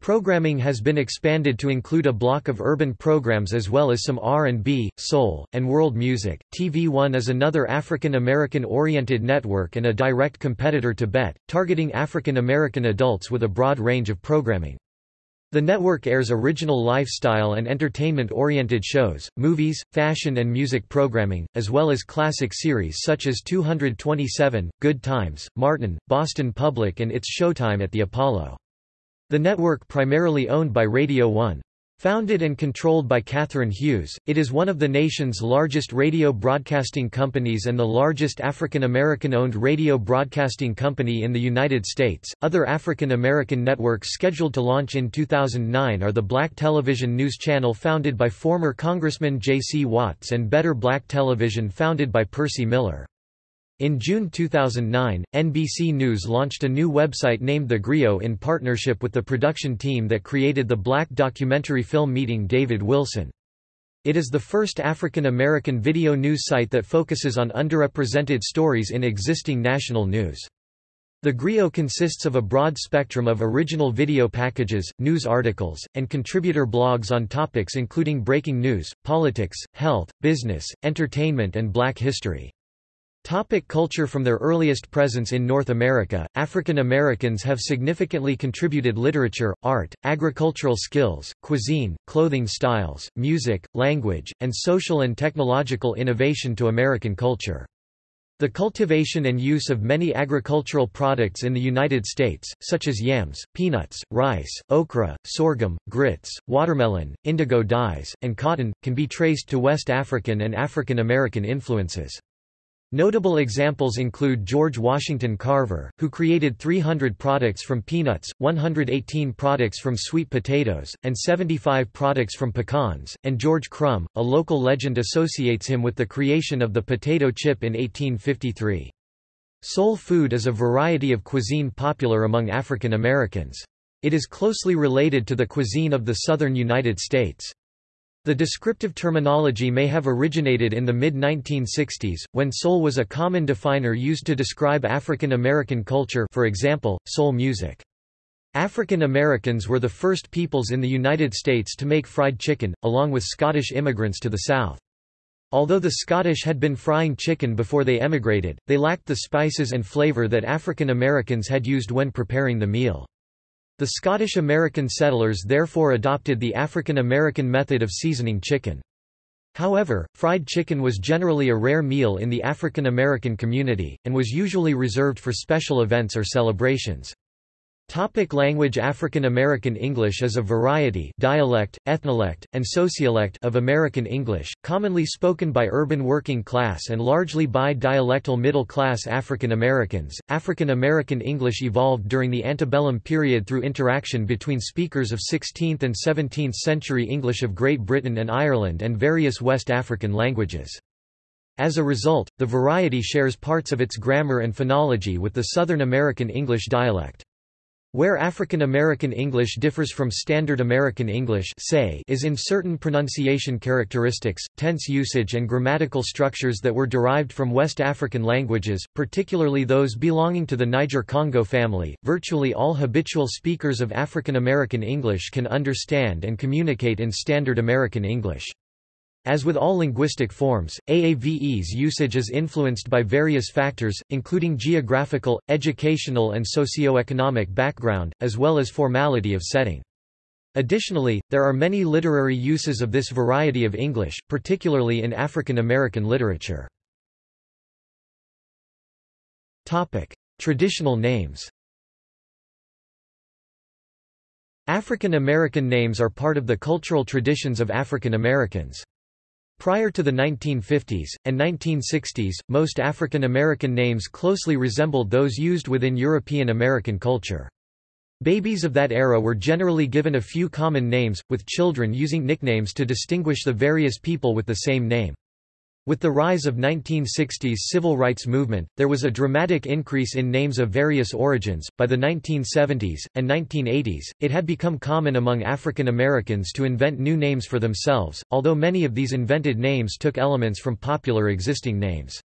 Programming has been expanded to include a block of urban programs as well as some R&B, soul, and world music. TV One is another African American oriented network and a direct competitor to BET, targeting African American adults with a broad range of programming. The network airs original lifestyle and entertainment-oriented shows, movies, fashion and music programming, as well as classic series such as 227, Good Times, Martin, Boston Public and It's Showtime at the Apollo. The network primarily owned by Radio 1. Founded and controlled by Catherine Hughes, it is one of the nation's largest radio broadcasting companies and the largest African American owned radio broadcasting company in the United States. Other African American networks scheduled to launch in 2009 are the Black Television News Channel founded by former Congressman J.C. Watts and Better Black Television founded by Percy Miller. In June 2009, NBC News launched a new website named The Grio in partnership with the production team that created the black documentary film Meeting David Wilson. It is the first African American video news site that focuses on underrepresented stories in existing national news. The Grio consists of a broad spectrum of original video packages, news articles, and contributor blogs on topics including breaking news, politics, health, business, entertainment and black history. Topic culture From their earliest presence in North America, African Americans have significantly contributed literature, art, agricultural skills, cuisine, clothing styles, music, language, and social and technological innovation to American culture. The cultivation and use of many agricultural products in the United States, such as yams, peanuts, rice, okra, sorghum, grits, watermelon, indigo dyes, and cotton, can be traced to West African and African American influences. Notable examples include George Washington Carver, who created 300 products from peanuts, 118 products from sweet potatoes, and 75 products from pecans, and George Crum, a local legend associates him with the creation of the potato chip in 1853. Soul food is a variety of cuisine popular among African Americans. It is closely related to the cuisine of the southern United States. The descriptive terminology may have originated in the mid-1960s, when soul was a common definer used to describe African American culture for example, soul music. African Americans were the first peoples in the United States to make fried chicken, along with Scottish immigrants to the South. Although the Scottish had been frying chicken before they emigrated, they lacked the spices and flavor that African Americans had used when preparing the meal. The Scottish-American settlers therefore adopted the African-American method of seasoning chicken. However, fried chicken was generally a rare meal in the African-American community, and was usually reserved for special events or celebrations. Topic language African American English is a variety dialect, ethnolect, and sociolect of American English, commonly spoken by urban working class and largely by dialectal middle-class African Americans. African American English evolved during the antebellum period through interaction between speakers of 16th and 17th century English of Great Britain and Ireland and various West African languages. As a result, the variety shares parts of its grammar and phonology with the Southern American English dialect. Where African American English differs from Standard American English say is in certain pronunciation characteristics, tense usage and grammatical structures that were derived from West African languages, particularly those belonging to the Niger-Congo family. Virtually all habitual speakers of African American English can understand and communicate in Standard American English. As with all linguistic forms, AAVE's usage is influenced by various factors, including geographical, educational and socio-economic background, as well as formality of setting. Additionally, there are many literary uses of this variety of English, particularly in African American literature. Traditional names African American names are part of the cultural traditions of African Americans. Prior to the 1950s, and 1960s, most African American names closely resembled those used within European American culture. Babies of that era were generally given a few common names, with children using nicknames to distinguish the various people with the same name. With the rise of 1960s civil rights movement, there was a dramatic increase in names of various origins. By the 1970s and 1980s, it had become common among African Americans to invent new names for themselves, although many of these invented names took elements from popular existing names.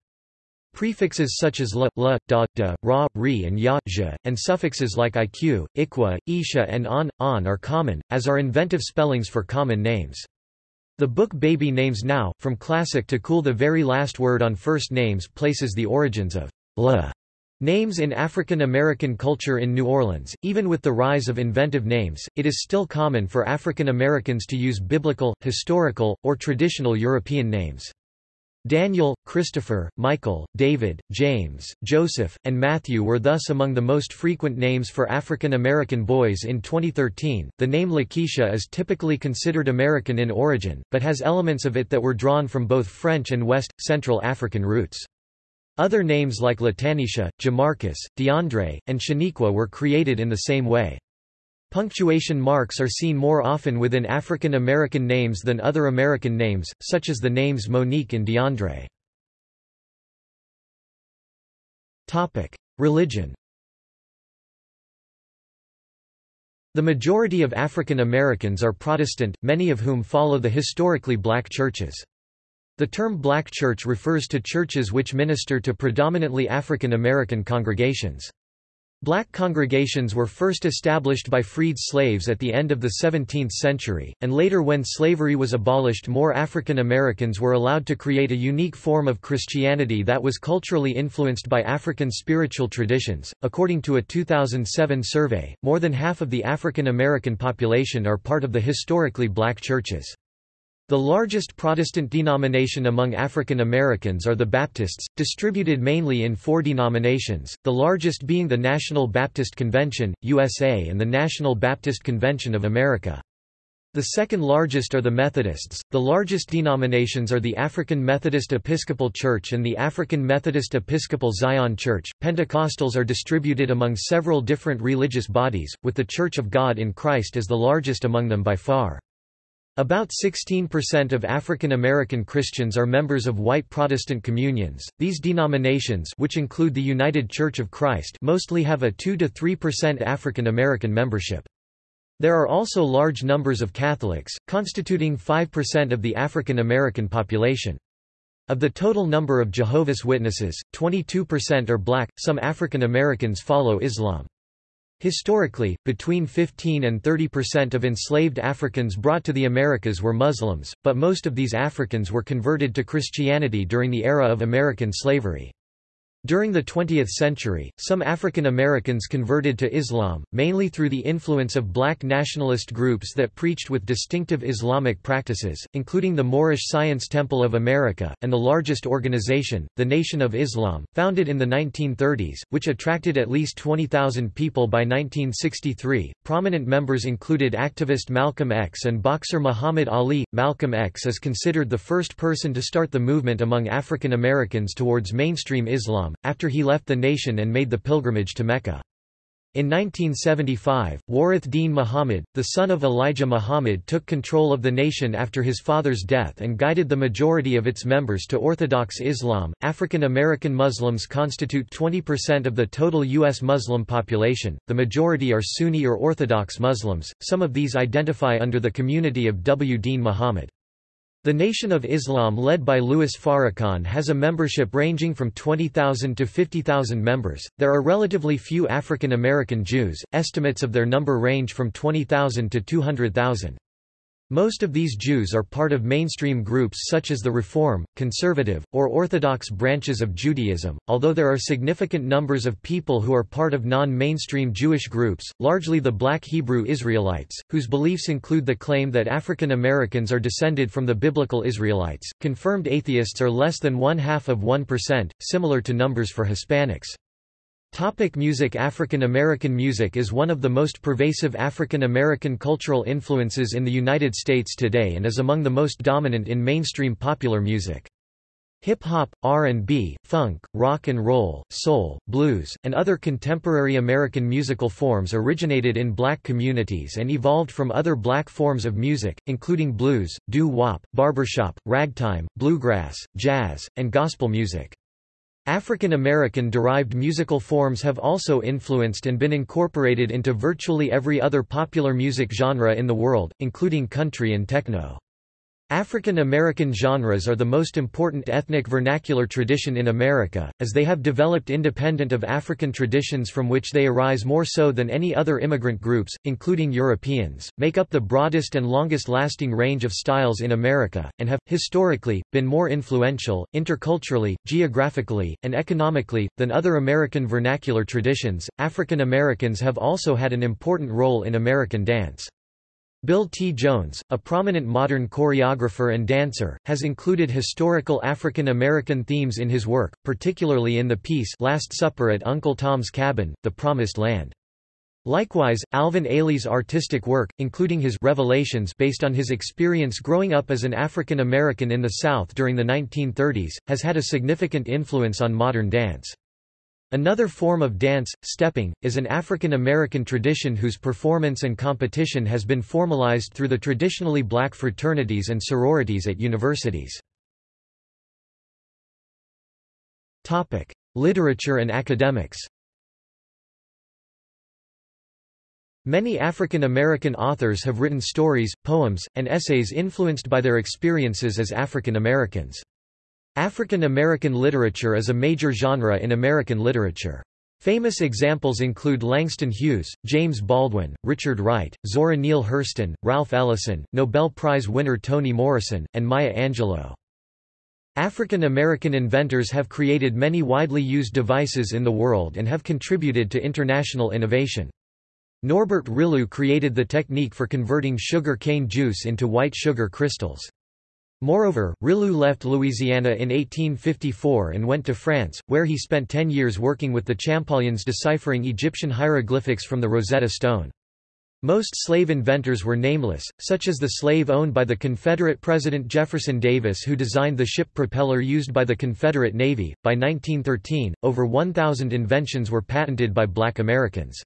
Prefixes such as la, la, da, da, ra, ri and ya, zha, and suffixes like iq, ikwa, isha and on, on are common, as are inventive spellings for common names. The book Baby Names Now, From Classic to Cool the very last word on first names places the origins of la names in African American culture in New Orleans. Even with the rise of inventive names, it is still common for African Americans to use biblical, historical, or traditional European names. Daniel, Christopher, Michael, David, James, Joseph, and Matthew were thus among the most frequent names for African American boys in 2013. The name Lakeisha is typically considered American in origin, but has elements of it that were drawn from both French and West, Central African roots. Other names like Latanisha, Jamarcus, DeAndre, and Shaniqua were created in the same way. Punctuation marks are seen more often within African American names than other American names, such as the names Monique and DeAndre. Religion The majority of African Americans are Protestant, many of whom follow the historically black churches. The term black church refers to churches which minister to predominantly African American congregations. Black congregations were first established by freed slaves at the end of the 17th century, and later when slavery was abolished more African Americans were allowed to create a unique form of Christianity that was culturally influenced by African spiritual traditions. According to a 2007 survey, more than half of the African American population are part of the historically black churches. The largest Protestant denomination among African Americans are the Baptists, distributed mainly in four denominations, the largest being the National Baptist Convention, USA and the National Baptist Convention of America. The second largest are the Methodists, the largest denominations are the African Methodist Episcopal Church and the African Methodist Episcopal Zion Church. Pentecostals are distributed among several different religious bodies, with the Church of God in Christ as the largest among them by far. About 16% of African American Christians are members of white Protestant communions. These denominations, which include the United Church of Christ, mostly have a 2 to 3% African American membership. There are also large numbers of Catholics, constituting 5% of the African American population. Of the total number of Jehovah's Witnesses, 22% are black. Some African Americans follow Islam. Historically, between 15 and 30 percent of enslaved Africans brought to the Americas were Muslims, but most of these Africans were converted to Christianity during the era of American slavery. During the 20th century, some African Americans converted to Islam, mainly through the influence of black nationalist groups that preached with distinctive Islamic practices, including the Moorish Science Temple of America, and the largest organization, the Nation of Islam, founded in the 1930s, which attracted at least 20,000 people by 1963. Prominent members included activist Malcolm X and boxer Muhammad Ali. Malcolm X is considered the first person to start the movement among African Americans towards mainstream Islam after he left the nation and made the pilgrimage to Mecca. In 1975, Warith Deen Muhammad, the son of Elijah Muhammad took control of the nation after his father's death and guided the majority of its members to Orthodox Islam. African American Muslims constitute 20% of the total U.S. Muslim population, the majority are Sunni or Orthodox Muslims, some of these identify under the community of W. Deen Muhammad. The Nation of Islam led by Louis Farrakhan has a membership ranging from 20,000 to 50,000 members. There are relatively few African American Jews, estimates of their number range from 20,000 to 200,000. Most of these Jews are part of mainstream groups such as the Reform, Conservative, or Orthodox branches of Judaism, although there are significant numbers of people who are part of non-mainstream Jewish groups, largely the Black Hebrew Israelites, whose beliefs include the claim that African Americans are descended from the biblical Israelites. Confirmed atheists are less than one half of 1%, similar to numbers for Hispanics. Topic music African American music is one of the most pervasive African American cultural influences in the United States today and is among the most dominant in mainstream popular music. Hip-hop, R&B, funk, rock and roll, soul, blues, and other contemporary American musical forms originated in black communities and evolved from other black forms of music, including blues, doo-wop, barbershop, ragtime, bluegrass, jazz, and gospel music. African American derived musical forms have also influenced and been incorporated into virtually every other popular music genre in the world, including country and techno. African American genres are the most important ethnic vernacular tradition in America, as they have developed independent of African traditions from which they arise more so than any other immigrant groups, including Europeans, make up the broadest and longest-lasting range of styles in America, and have, historically, been more influential, interculturally, geographically, and economically, than other American vernacular traditions. African Americans have also had an important role in American dance. Bill T. Jones, a prominent modern choreographer and dancer, has included historical African American themes in his work, particularly in the piece Last Supper at Uncle Tom's Cabin, The Promised Land. Likewise, Alvin Ailey's artistic work, including his Revelations based on his experience growing up as an African American in the South during the 1930s, has had a significant influence on modern dance. Another form of dance, stepping, is an African American tradition whose performance and competition has been formalized through the traditionally black fraternities and sororities at universities. Literature and academics Many African American authors have written stories, poems, and essays influenced by their experiences as African Americans. African American literature is a major genre in American literature. Famous examples include Langston Hughes, James Baldwin, Richard Wright, Zora Neale Hurston, Ralph Ellison, Nobel Prize winner Toni Morrison, and Maya Angelou. African American inventors have created many widely used devices in the world and have contributed to international innovation. Norbert Rillieux created the technique for converting sugar cane juice into white sugar crystals. Moreover, Rillieux left Louisiana in 1854 and went to France, where he spent ten years working with the Champollions deciphering Egyptian hieroglyphics from the Rosetta Stone. Most slave inventors were nameless, such as the slave owned by the Confederate President Jefferson Davis who designed the ship propeller used by the Confederate Navy. By 1913, over 1,000 inventions were patented by black Americans.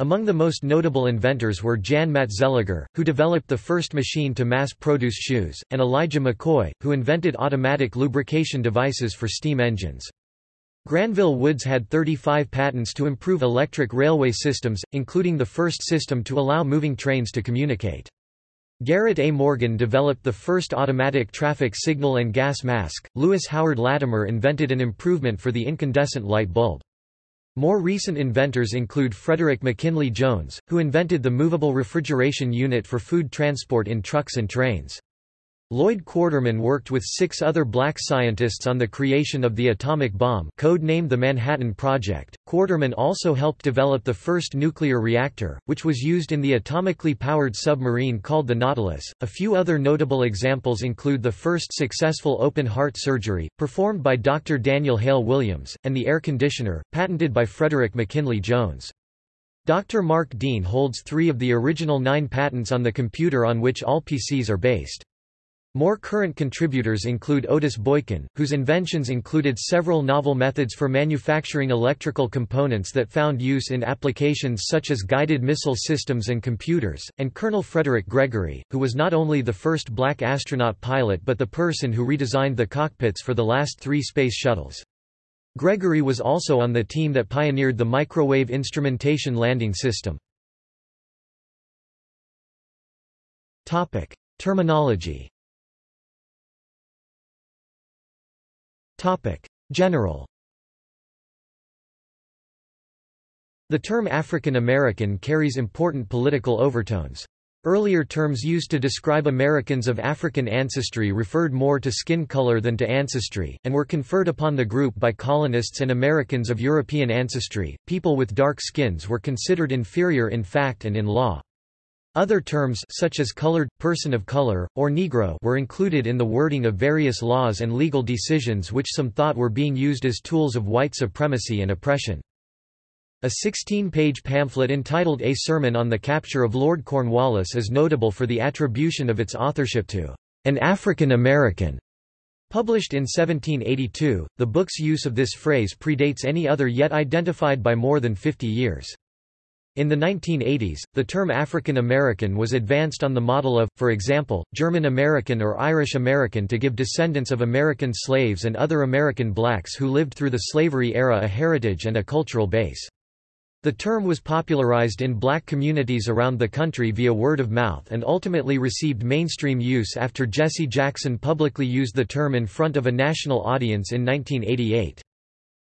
Among the most notable inventors were Jan Matzeliger, who developed the first machine to mass-produce shoes, and Elijah McCoy, who invented automatic lubrication devices for steam engines. Granville Woods had 35 patents to improve electric railway systems, including the first system to allow moving trains to communicate. Garrett A. Morgan developed the first automatic traffic signal and gas mask. Lewis Howard Latimer invented an improvement for the incandescent light bulb. More recent inventors include Frederick McKinley Jones, who invented the movable refrigeration unit for food transport in trucks and trains. Lloyd Quarterman worked with six other black scientists on the creation of the atomic bomb code-named the Manhattan Project. Quarterman also helped develop the first nuclear reactor, which was used in the atomically powered submarine called the Nautilus. A few other notable examples include the first successful open-heart surgery, performed by Dr. Daniel Hale Williams, and the air conditioner, patented by Frederick McKinley Jones. Dr. Mark Dean holds three of the original nine patents on the computer on which all PCs are based. More current contributors include Otis Boykin, whose inventions included several novel methods for manufacturing electrical components that found use in applications such as guided missile systems and computers, and Colonel Frederick Gregory, who was not only the first black astronaut pilot but the person who redesigned the cockpits for the last three space shuttles. Gregory was also on the team that pioneered the microwave instrumentation landing system. Terminology General The term African American carries important political overtones. Earlier terms used to describe Americans of African ancestry referred more to skin color than to ancestry, and were conferred upon the group by colonists and Americans of European ancestry. People with dark skins were considered inferior in fact and in law. Other terms such as colored, person of color, or Negro were included in the wording of various laws and legal decisions which some thought were being used as tools of white supremacy and oppression. A 16-page pamphlet entitled A Sermon on the Capture of Lord Cornwallis is notable for the attribution of its authorship to an African American. Published in 1782, the book's use of this phrase predates any other yet identified by more than 50 years. In the 1980s, the term African American was advanced on the model of, for example, German American or Irish American to give descendants of American slaves and other American blacks who lived through the slavery era a heritage and a cultural base. The term was popularized in black communities around the country via word of mouth and ultimately received mainstream use after Jesse Jackson publicly used the term in front of a national audience in 1988.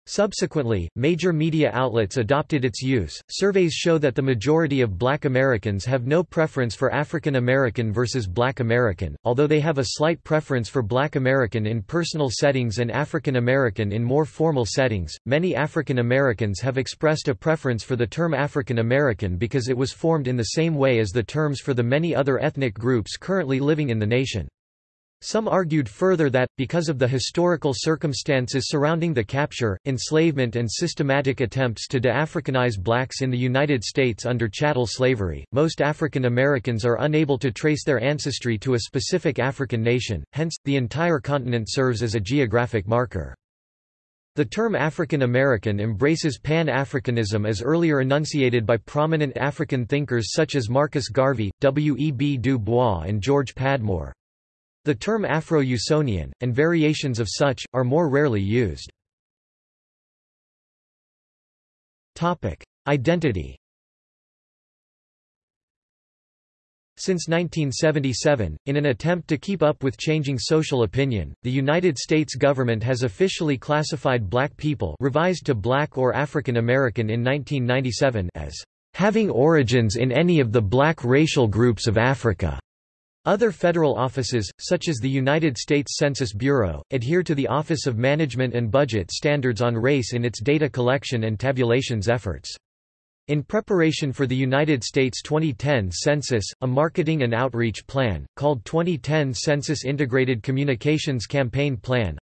Subsequently, major media outlets adopted its use. Surveys show that the majority of black Americans have no preference for African American versus black American, although they have a slight preference for black American in personal settings and African American in more formal settings. Many African Americans have expressed a preference for the term African American because it was formed in the same way as the terms for the many other ethnic groups currently living in the nation. Some argued further that, because of the historical circumstances surrounding the capture, enslavement and systematic attempts to de-Africanize blacks in the United States under chattel slavery, most African Americans are unable to trace their ancestry to a specific African nation, hence, the entire continent serves as a geographic marker. The term African American embraces Pan-Africanism as earlier enunciated by prominent African thinkers such as Marcus Garvey, W. E. B. Du Bois and George Padmore. The term Afro-Usonian, and variations of such, are more rarely used. Identity Since 1977, in an attempt to keep up with changing social opinion, the United States government has officially classified black people revised to black or African American in 1997 as having origins in any of the black racial groups of Africa. Other federal offices, such as the United States Census Bureau, adhere to the Office of Management and Budget standards on race in its data collection and tabulations efforts. In preparation for the United States 2010 census, a marketing and outreach plan, called 2010 Census Integrated Communications Campaign Plan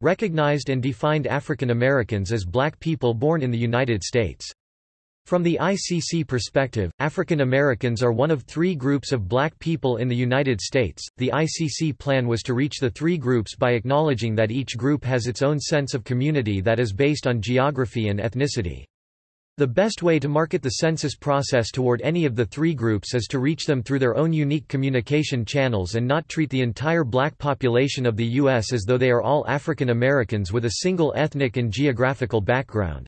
recognized and defined African Americans as black people born in the United States. From the ICC perspective, African Americans are one of three groups of black people in the United States. The ICC plan was to reach the three groups by acknowledging that each group has its own sense of community that is based on geography and ethnicity. The best way to market the census process toward any of the three groups is to reach them through their own unique communication channels and not treat the entire black population of the U.S. as though they are all African Americans with a single ethnic and geographical background.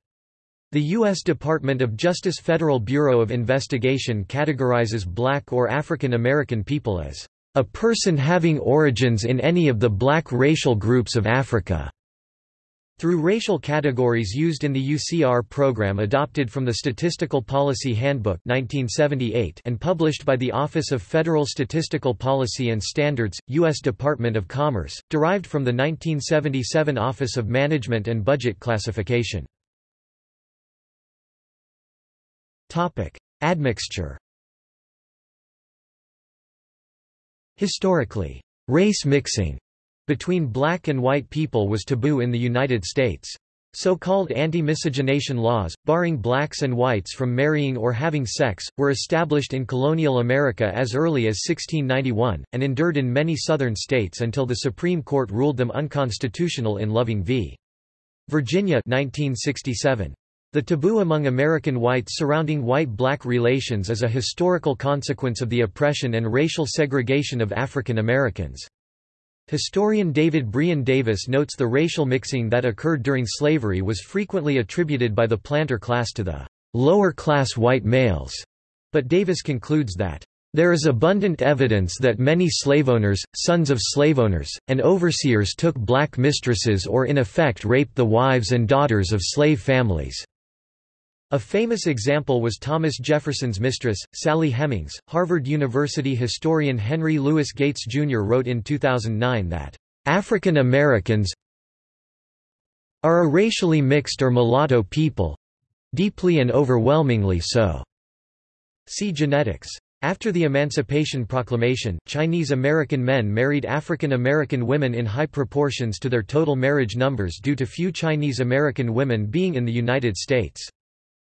The U.S. Department of Justice Federal Bureau of Investigation categorizes black or African American people as a person having origins in any of the black racial groups of Africa. Through racial categories used in the UCR program adopted from the Statistical Policy Handbook 1978 and published by the Office of Federal Statistical Policy and Standards, U.S. Department of Commerce, derived from the 1977 Office of Management and Budget Classification. Admixture Historically, race mixing between black and white people was taboo in the United States. So-called anti-miscegenation laws, barring blacks and whites from marrying or having sex, were established in colonial America as early as 1691, and endured in many southern states until the Supreme Court ruled them unconstitutional in Loving v. Virginia 1967. The taboo among American whites surrounding white-black relations is a historical consequence of the oppression and racial segregation of African Americans. Historian David Brion Davis notes the racial mixing that occurred during slavery was frequently attributed by the planter class to the lower-class white males, but Davis concludes that there is abundant evidence that many slaveowners, sons of slaveowners, and overseers took black mistresses or in effect raped the wives and daughters of slave families. A famous example was Thomas Jefferson's mistress, Sally Hemings. Harvard University historian Henry Louis Gates Jr. wrote in 2009 that, African Americans are a racially mixed or mulatto people deeply and overwhelmingly so. See genetics. After the Emancipation Proclamation, Chinese American men married African American women in high proportions to their total marriage numbers due to few Chinese American women being in the United States.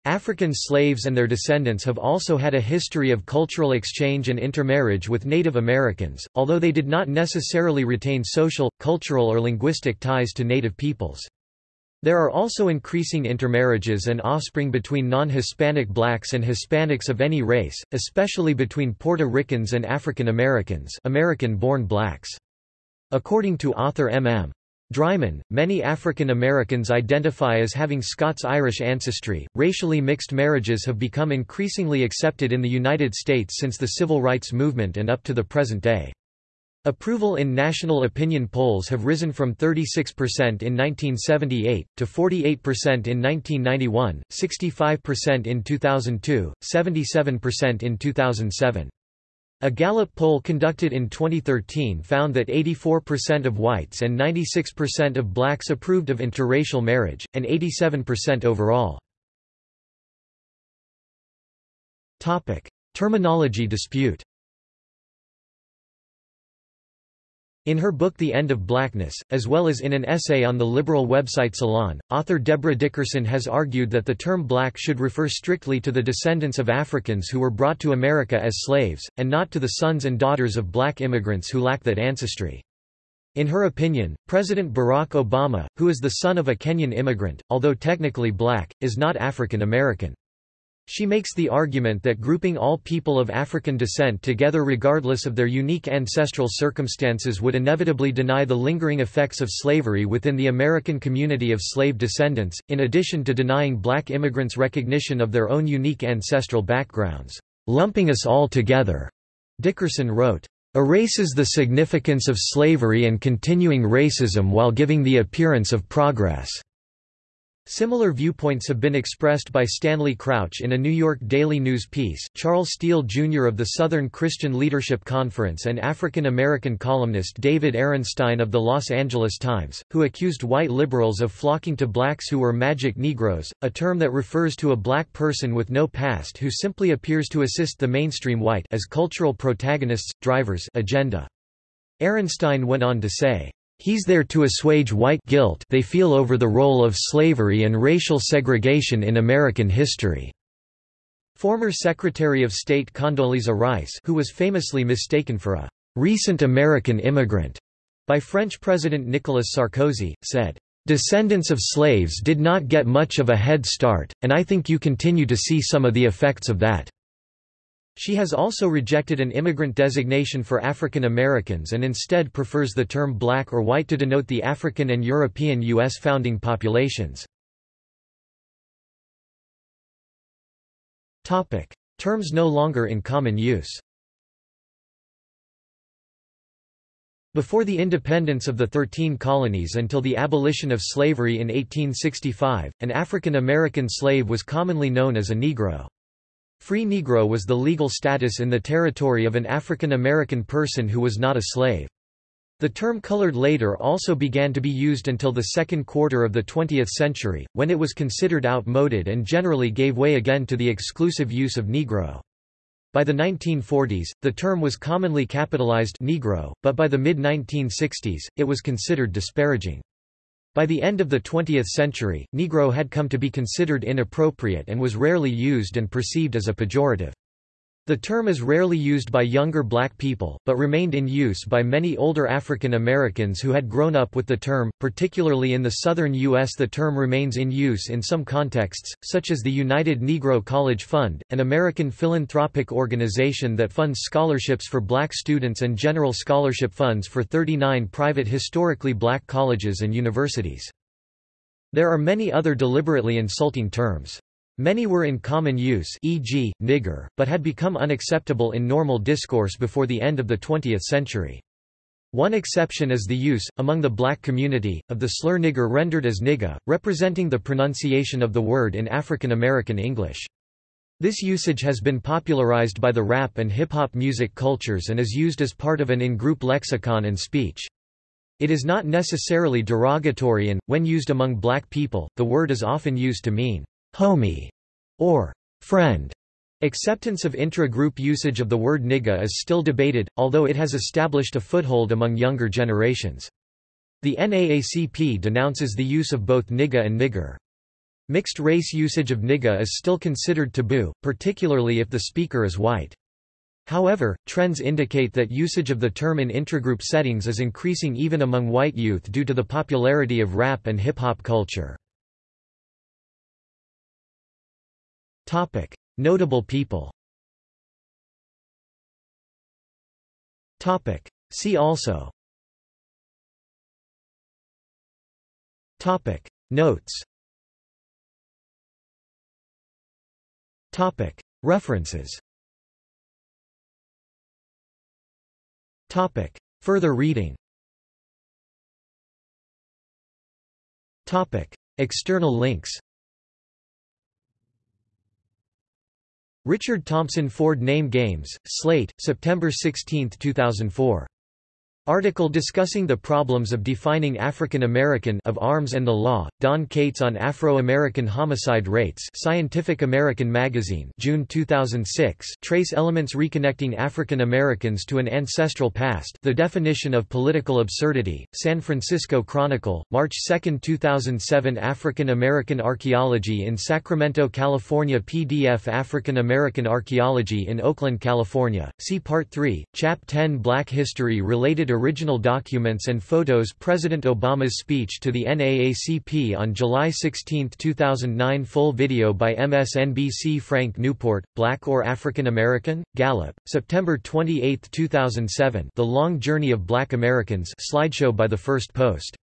African slaves and their descendants have also had a history of cultural exchange and intermarriage with Native Americans, although they did not necessarily retain social, cultural or linguistic ties to Native peoples. There are also increasing intermarriages and offspring between non-Hispanic blacks and Hispanics of any race, especially between Puerto Ricans and African Americans American-born blacks. According to author M.M. Drymon, many African Americans identify as having Scots-Irish ancestry. Racially mixed marriages have become increasingly accepted in the United States since the Civil Rights Movement and up to the present day. Approval in national opinion polls have risen from 36% in 1978, to 48% in 1991, 65% in 2002, 77% in 2007. A Gallup poll conducted in 2013 found that 84% of whites and 96% of blacks approved of interracial marriage, and 87% overall. Terminology dispute In her book The End of Blackness, as well as in an essay on the liberal website Salon, author Deborah Dickerson has argued that the term black should refer strictly to the descendants of Africans who were brought to America as slaves, and not to the sons and daughters of black immigrants who lack that ancestry. In her opinion, President Barack Obama, who is the son of a Kenyan immigrant, although technically black, is not African American. She makes the argument that grouping all people of African descent together regardless of their unique ancestral circumstances would inevitably deny the lingering effects of slavery within the American community of slave descendants, in addition to denying black immigrants recognition of their own unique ancestral backgrounds. Lumping us all together, Dickerson wrote, "...erases the significance of slavery and continuing racism while giving the appearance of progress." Similar viewpoints have been expressed by Stanley Crouch in a New York Daily News piece, Charles Steele Jr. of the Southern Christian Leadership Conference and African-American columnist David Ehrenstein of the Los Angeles Times, who accused white liberals of flocking to blacks who were magic Negroes, a term that refers to a black person with no past who simply appears to assist the mainstream white as cultural protagonists, drivers agenda. Ehrenstein went on to say, He's there to assuage white guilt they feel over the role of slavery and racial segregation in American history. Former Secretary of State Condoleezza Rice who was famously mistaken for a recent American immigrant by French President Nicolas Sarkozy, said, "...descendants of slaves did not get much of a head start, and I think you continue to see some of the effects of that." She has also rejected an immigrant designation for African Americans and instead prefers the term black or white to denote the African and European U.S. founding populations. Terms no longer in common use Before the independence of the Thirteen Colonies until the abolition of slavery in 1865, an African American slave was commonly known as a Negro. Free Negro was the legal status in the territory of an African American person who was not a slave. The term colored later also began to be used until the second quarter of the 20th century, when it was considered outmoded and generally gave way again to the exclusive use of Negro. By the 1940s, the term was commonly capitalized Negro, but by the mid-1960s, it was considered disparaging. By the end of the 20th century, Negro had come to be considered inappropriate and was rarely used and perceived as a pejorative. The term is rarely used by younger black people, but remained in use by many older African Americans who had grown up with the term, particularly in the southern U.S. The term remains in use in some contexts, such as the United Negro College Fund, an American philanthropic organization that funds scholarships for black students and general scholarship funds for 39 private historically black colleges and universities. There are many other deliberately insulting terms. Many were in common use e.g., nigger, but had become unacceptable in normal discourse before the end of the 20th century. One exception is the use, among the black community, of the slur nigger rendered as nigga, representing the pronunciation of the word in African American English. This usage has been popularized by the rap and hip-hop music cultures and is used as part of an in-group lexicon and speech. It is not necessarily derogatory and, when used among black people, the word is often used to mean homie, or friend. Acceptance of intra-group usage of the word nigga is still debated, although it has established a foothold among younger generations. The NAACP denounces the use of both nigga and nigger. Mixed-race usage of nigga is still considered taboo, particularly if the speaker is white. However, trends indicate that usage of the term in intragroup settings is increasing even among white youth due to the popularity of rap and hip-hop culture. Topic: Notable people. Topic: See also. Topic: Notes. Topic: References. Topic: Further reading. Topic: External links. Richard Thompson Ford Name Games, Slate, September 16, 2004. Article discussing the problems of defining African American of Arms and the Law, Don Kates on Afro-American homicide rates Scientific American Magazine June 2006 Trace Elements Reconnecting African Americans to an Ancestral Past The Definition of Political Absurdity, San Francisco Chronicle, March 2, 2007 African American Archaeology in Sacramento, California PDF African American Archaeology in Oakland, California, see Part 3, Chap 10 Black History Related original documents and photos President Obama's speech to the NAACP on July 16, 2009 Full video by MSNBC Frank Newport, Black or African American? Gallup, September 28, 2007 The Long Journey of Black Americans slideshow by The First Post